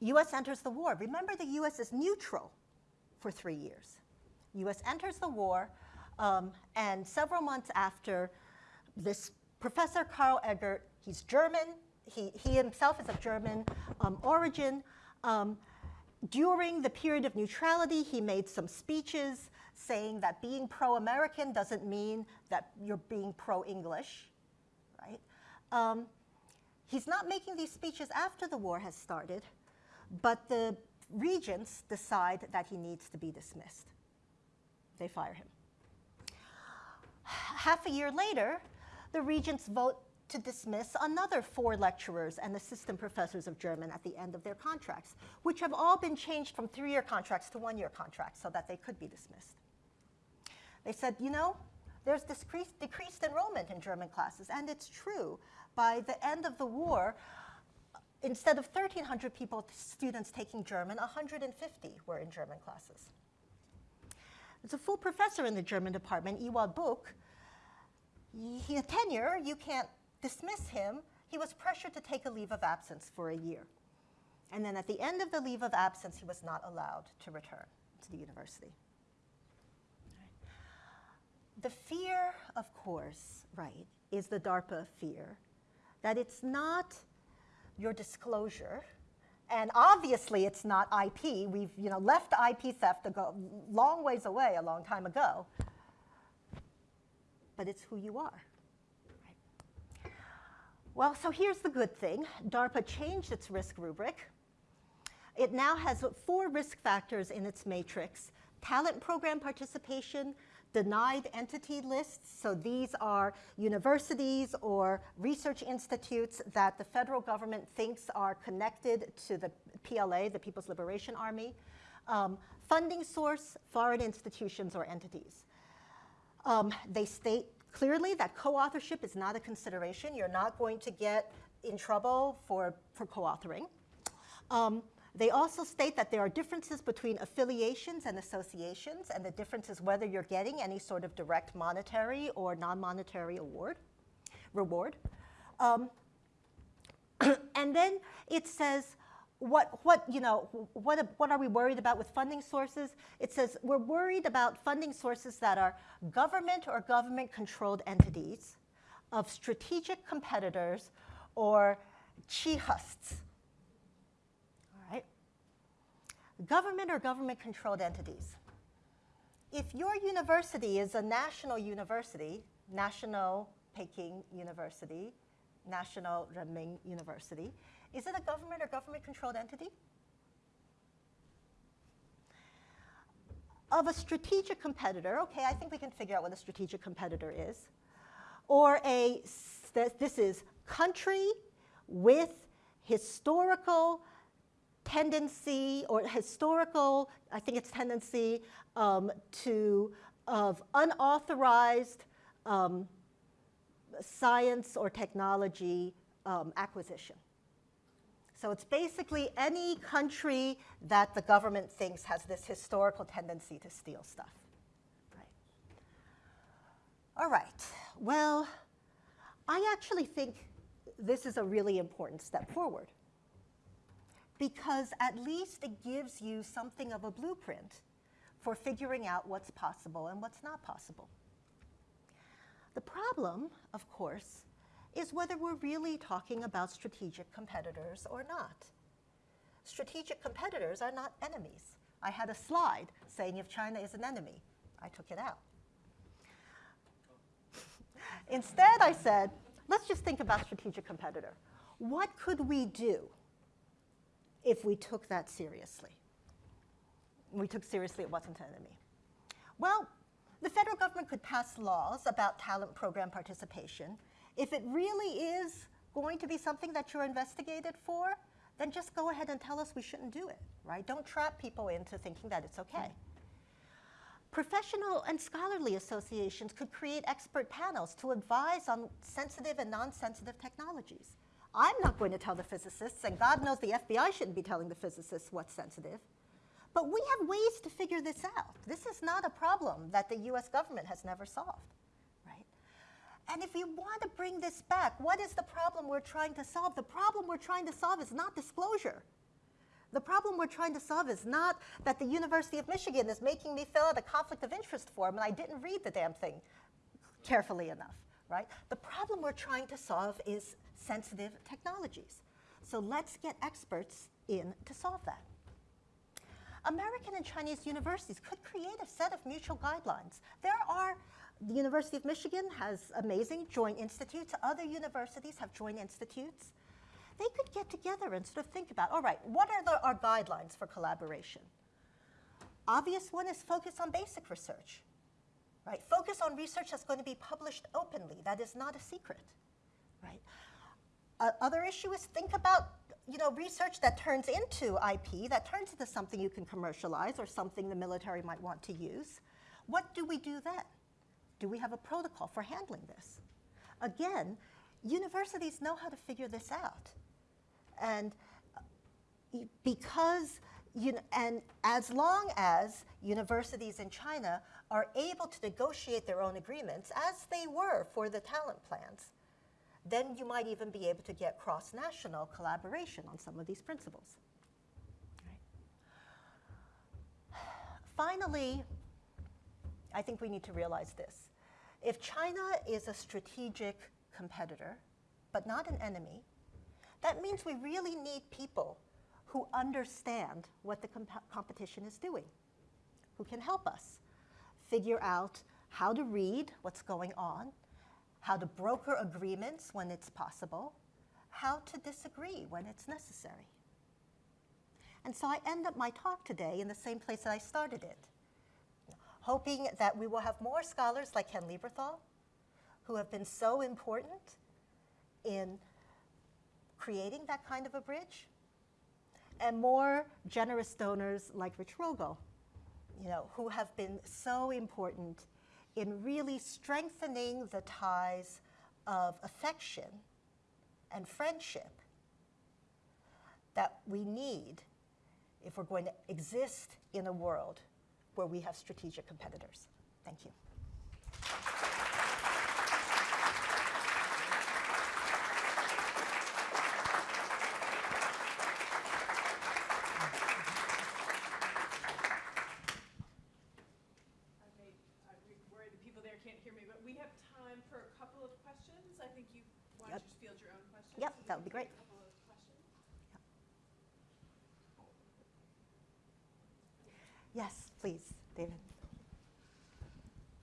US enters the war. Remember, the US is neutral for three years. US enters the war, um, and several months after, this Professor Karl Eggert He's German. He, he himself is of German um, origin. Um, during the period of neutrality, he made some speeches saying that being pro-American doesn't mean that you're being pro-English, right? Um, he's not making these speeches after the war has started, but the regents decide that he needs to be dismissed. They fire him. Half a year later, the regents vote to dismiss another four lecturers and assistant professors of German at the end of their contracts, which have all been changed from three-year contracts to one-year contracts so that they could be dismissed. They said, you know, there's decreased, decreased enrollment in German classes, and it's true. By the end of the war, instead of 1,300 people, students taking German, 150 were in German classes. There's a full professor in the German department, Ewald Buch. Had tenure, you can't dismiss him. He was pressured to take a leave of absence for a year. And then at the end of the leave of absence, he was not allowed to return to the university. The fear, of course, right, is the DARPA fear that it's not your disclosure, and obviously it's not IP. We've you know, left IP theft a go, long ways away a long time ago, but it's who you are. Well, so here's the good thing. DARPA changed its risk rubric. It now has four risk factors in its matrix. Talent program participation, denied entity lists. So these are universities or research institutes that the federal government thinks are connected to the PLA, the People's Liberation Army. Um, funding source, foreign institutions or entities. Um, they state clearly that co-authorship is not a consideration. You're not going to get in trouble for, for co-authoring. Um, they also state that there are differences between affiliations and associations, and the difference is whether you're getting any sort of direct monetary or non-monetary award, reward. Um, and then it says, what, what, you know, what, what are we worried about with funding sources? It says we're worried about funding sources that are government or government-controlled entities of strategic competitors or chihusts, All right? government or government-controlled entities. If your university is a national university, National Peking University, National Renmin University, is it a government or government-controlled entity? Of a strategic competitor, okay, I think we can figure out what a strategic competitor is. Or a, this is country with historical tendency or historical, I think it's tendency um, to, of unauthorized um, science or technology um, acquisition. So it's basically any country that the government thinks has this historical tendency to steal stuff. Right. All right, well, I actually think this is a really important step forward because at least it gives you something of a blueprint for figuring out what's possible and what's not possible. The problem, of course, is whether we're really talking about strategic competitors or not. Strategic competitors are not enemies. I had a slide saying if China is an enemy. I took it out. Instead, I said, let's just think about strategic competitor. What could we do if we took that seriously. We took seriously it wasn't an enemy. Well, the federal government could pass laws about talent program participation. If it really is going to be something that you're investigated for, then just go ahead and tell us we shouldn't do it, right? Don't trap people into thinking that it's okay. Professional and scholarly associations could create expert panels to advise on sensitive and non-sensitive technologies. I'm not going to tell the physicists, and God knows the FBI shouldn't be telling the physicists what's sensitive. But we have ways to figure this out. This is not a problem that the US government has never solved? And if you want to bring this back, what is the problem we're trying to solve? The problem we're trying to solve is not disclosure. The problem we're trying to solve is not that the University of Michigan is making me fill out a conflict of interest form and I didn't read the damn thing carefully enough right? The problem we're trying to solve is sensitive technologies. So let's get experts in to solve that. American and Chinese universities could create a set of mutual guidelines. There are, the University of Michigan has amazing joint institutes. Other universities have joint institutes. They could get together and sort of think about, all right, what are the, our guidelines for collaboration? Obvious one is focus on basic research, right? Focus on research that's going to be published openly. That is not a secret, right? Uh, other issue is think about you know, research that turns into IP, that turns into something you can commercialize or something the military might want to use. What do we do then? Do we have a protocol for handling this? Again, universities know how to figure this out. And uh, because, you know, and as long as universities in China are able to negotiate their own agreements, as they were for the talent plans, then you might even be able to get cross-national collaboration on some of these principles. Right. Finally, I think we need to realize this. If China is a strategic competitor, but not an enemy, that means we really need people who understand what the comp competition is doing, who can help us figure out how to read what's going on, how to broker agreements when it's possible, how to disagree when it's necessary. And so I end up my talk today in the same place that I started it, hoping that we will have more scholars like Ken Lieberthal, who have been so important in creating that kind of a bridge, and more generous donors like Rich Rogel, you know, who have been so important in really strengthening the ties of affection and friendship that we need if we're going to exist in a world where we have strategic competitors. Thank you. I may I worry the people there can't hear me, but we have time for a couple of questions. I think you wanted to field your own questions. Yep, that would be great. Yes, please, David.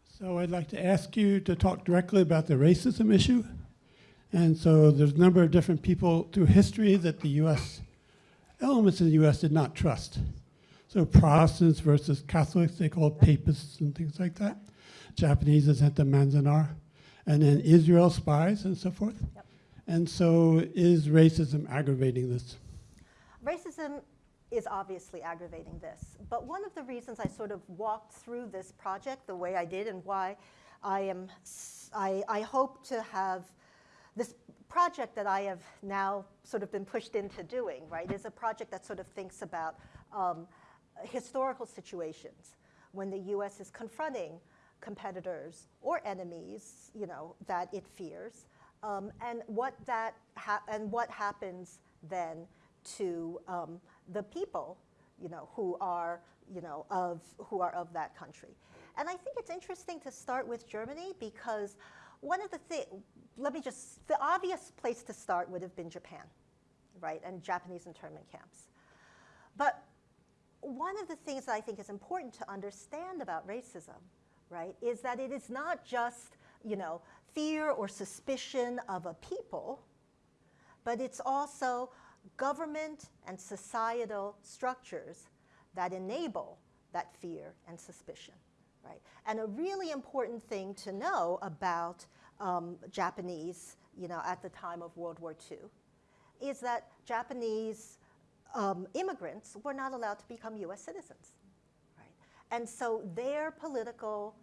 So I'd like to ask you to talk directly about the racism issue. And so there's a number of different people through history that the US, elements in the US did not trust. So Protestants versus Catholics, they called papists and things like that. Japanese is sent to Manzanar. And then Israel spies and so forth. Yep. And so is racism aggravating this? Racism is obviously aggravating this. But one of the reasons I sort of walked through this project the way I did and why I am, I, I hope to have this project that I have now sort of been pushed into doing, right, is a project that sort of thinks about um, historical situations when the US is confronting competitors or enemies, you know, that it fears, um, and what that and what happens then to um, the people, you know, who are you know of who are of that country. And I think it's interesting to start with Germany because one of the things, let me just, the obvious place to start would have been Japan, right, and Japanese internment camps. But one of the things that I think is important to understand about racism, right, is that it is not just, you know, fear or suspicion of a people, but it's also government and societal structures that enable that fear and suspicion. Right? And a really important thing to know about um, Japanese, you know, at the time of World War II, is that Japanese um, immigrants were not allowed to become U.S. citizens. Right? And so their political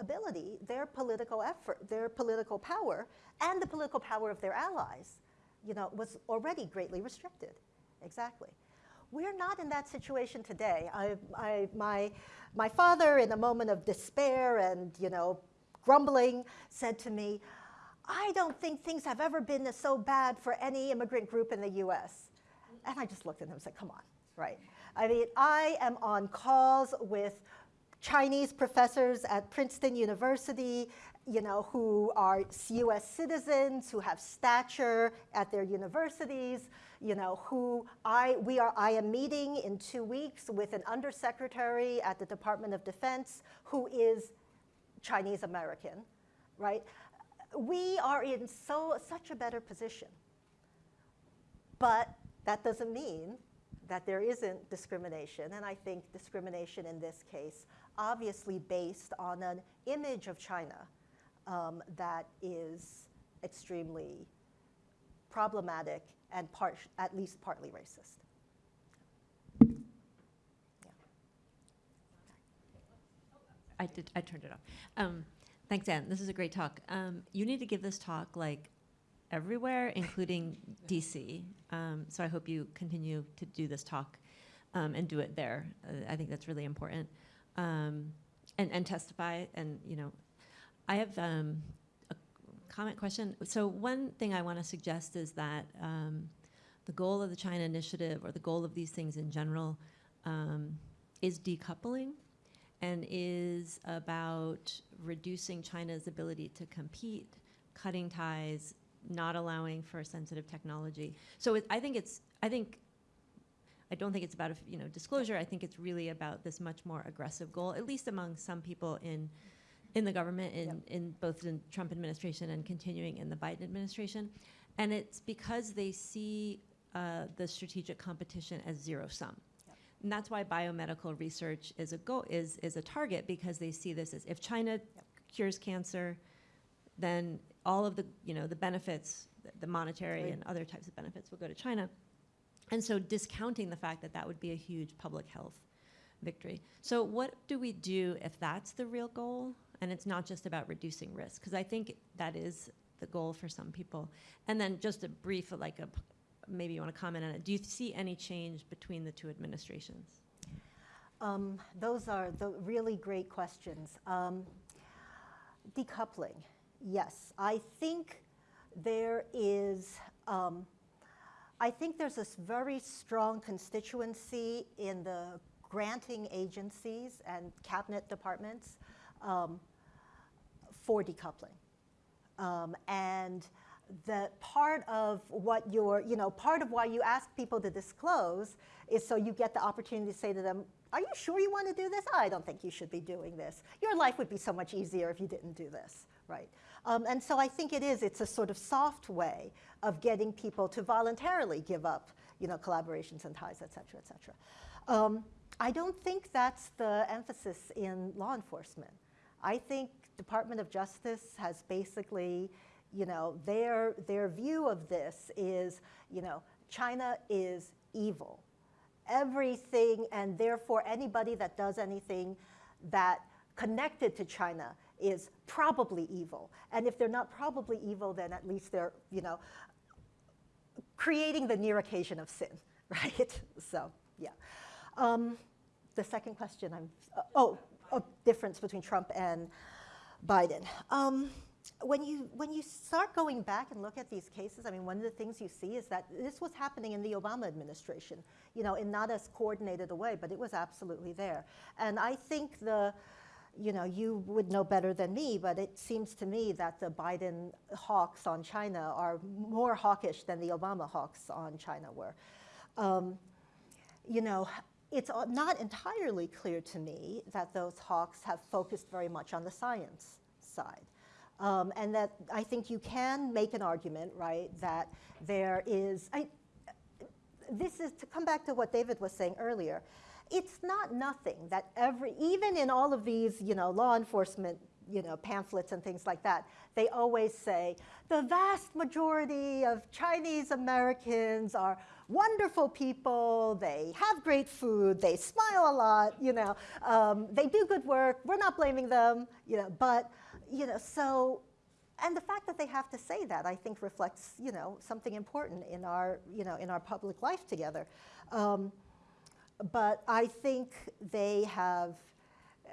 ability, their political effort, their political power, and the political power of their allies, you know, was already greatly restricted. Exactly. We're not in that situation today. I, I, my, my father, in a moment of despair and, you know, grumbling, said to me, I don't think things have ever been so bad for any immigrant group in the US. And I just looked at him and said, come on, right? I mean, I am on calls with Chinese professors at Princeton University, you know, who are US citizens, who have stature at their universities, you know, who I, we are, I am meeting in two weeks with an undersecretary at the Department of Defense who is Chinese American, right? We are in so, such a better position. But that doesn't mean that there isn't discrimination, and I think discrimination in this case obviously based on an image of China um, that is extremely problematic and part, at least partly racist. I did. I turned it off. Um, thanks, Anne. This is a great talk. Um, you need to give this talk like everywhere, including DC. Um, so I hope you continue to do this talk um, and do it there. Uh, I think that's really important. Um, and, and testify. And you know, I have um, a comment question. So one thing I want to suggest is that um, the goal of the China Initiative, or the goal of these things in general, um, is decoupling and is about reducing China's ability to compete, cutting ties, not allowing for sensitive technology. So it, I think it's, I think, I don't think it's about, you know, disclosure. I think it's really about this much more aggressive goal, at least among some people in, in the government, in, Yep. in both the Trump administration and continuing in the Biden administration. And it's because they see uh, the strategic competition as zero sum. And that's why biomedical research is a go is is a target because they see this as if China cures cancer, then all of the you know the benefits, the- the monetary Right. and other types of benefits will go to China. And so discounting the fact that that would be a huge public health victory. So what do we do if that's the real goal and it's not just about reducing risk? Because I think that is the goal for some people. And then just a brief, like a, maybe you want to comment on it. Do you see any change between the two administrations? Um, those are the really great questions. Um, decoupling, yes. I think there is, um, I think there's this very strong constituency in the granting agencies and cabinet departments um, for decoupling. Um, and the part of what you're, you know, part of why you ask people to disclose is so you get the opportunity to say to them, are you sure you want to do this? I don't think you should be doing this. Your life would be so much easier if you didn't do this, right? Um, and so I think it is, it's a sort of soft way of getting people to voluntarily give up, you know, collaborations and ties, et cetera, et cetera. Um, I don't think that's the emphasis in law enforcement. I think Department of Justice has basically, you know, their, their view of this is, you know, China is evil. Everything, and therefore anybody that does anything that connected to China is probably evil. And if they're not probably evil, then at least they're, you know, creating the near occasion of sin, right? So, yeah. Um, the second question, I'm, uh, oh, a difference between Trump and Biden. Um, when you, when you start going back and look at these cases, I mean, one of the things you see is that this was happening in the Obama administration, you know, in not as coordinated a way, but it was absolutely there. And I think the, you know, you would know better than me, but it seems to me that the Biden hawks on China are more hawkish than the Obama hawks on China were. Um, you know, it's not entirely clear to me that those hawks have focused very much on the science side. Um, and that I think you can make an argument, right, that there is, I, this is to come back to what David was saying earlier. It's not nothing that every, even in all of these, you know, law enforcement, you know, pamphlets and things like that, they always say the vast majority of Chinese Americans are wonderful people. They have great food. They smile a lot. You know, um, they do good work. We're not blaming them. You know, but you know, so and the fact that they have to say that, I think, reflects, you know, something important in our, you know, in our public life together. Um, but I think they have,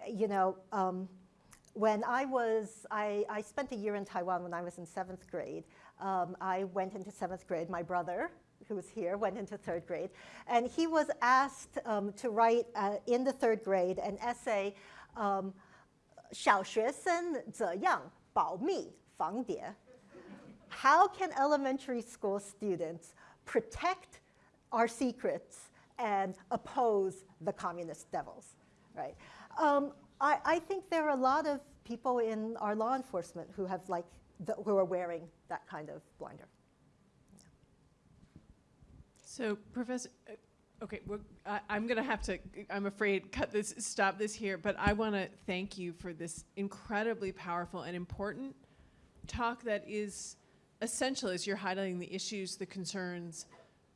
you know, um, when I was, I, I spent a year in Taiwan when I was in seventh grade. Um, I went into seventh grade. My brother, who was here, went into third grade. And he was asked um, to write uh, in the third grade an essay, um, 小学生怎样 保密防谍. How can elementary school students protect our secrets and oppose the communist devils, right? Um, I, I think there are a lot of people in our law enforcement who have like, the, who are wearing that kind of blinder. So, Professor, uh, okay, well, I, I'm going to have to, I'm afraid, cut this, stop this here, but I want to thank you for this incredibly powerful and important talk that is essential as you're highlighting the issues, the concerns,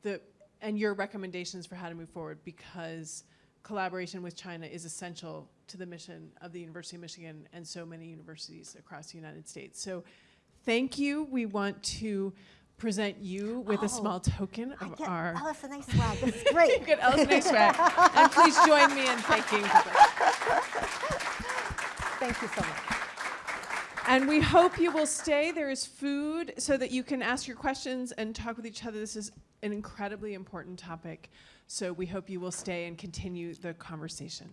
the, and your recommendations for how to move forward because collaboration with China is essential to the mission of the University of Michigan and so many universities across the United States. So thank you. We want to present you with Oh, a small token I of get our LS&A swag. This is great. you get LS&A swag. and please join me in thanking people. Thank you so much. And we hope you will stay. There is food so that you can ask your questions and talk with each other. This is an incredibly important topic. So we hope you will stay and continue the conversation.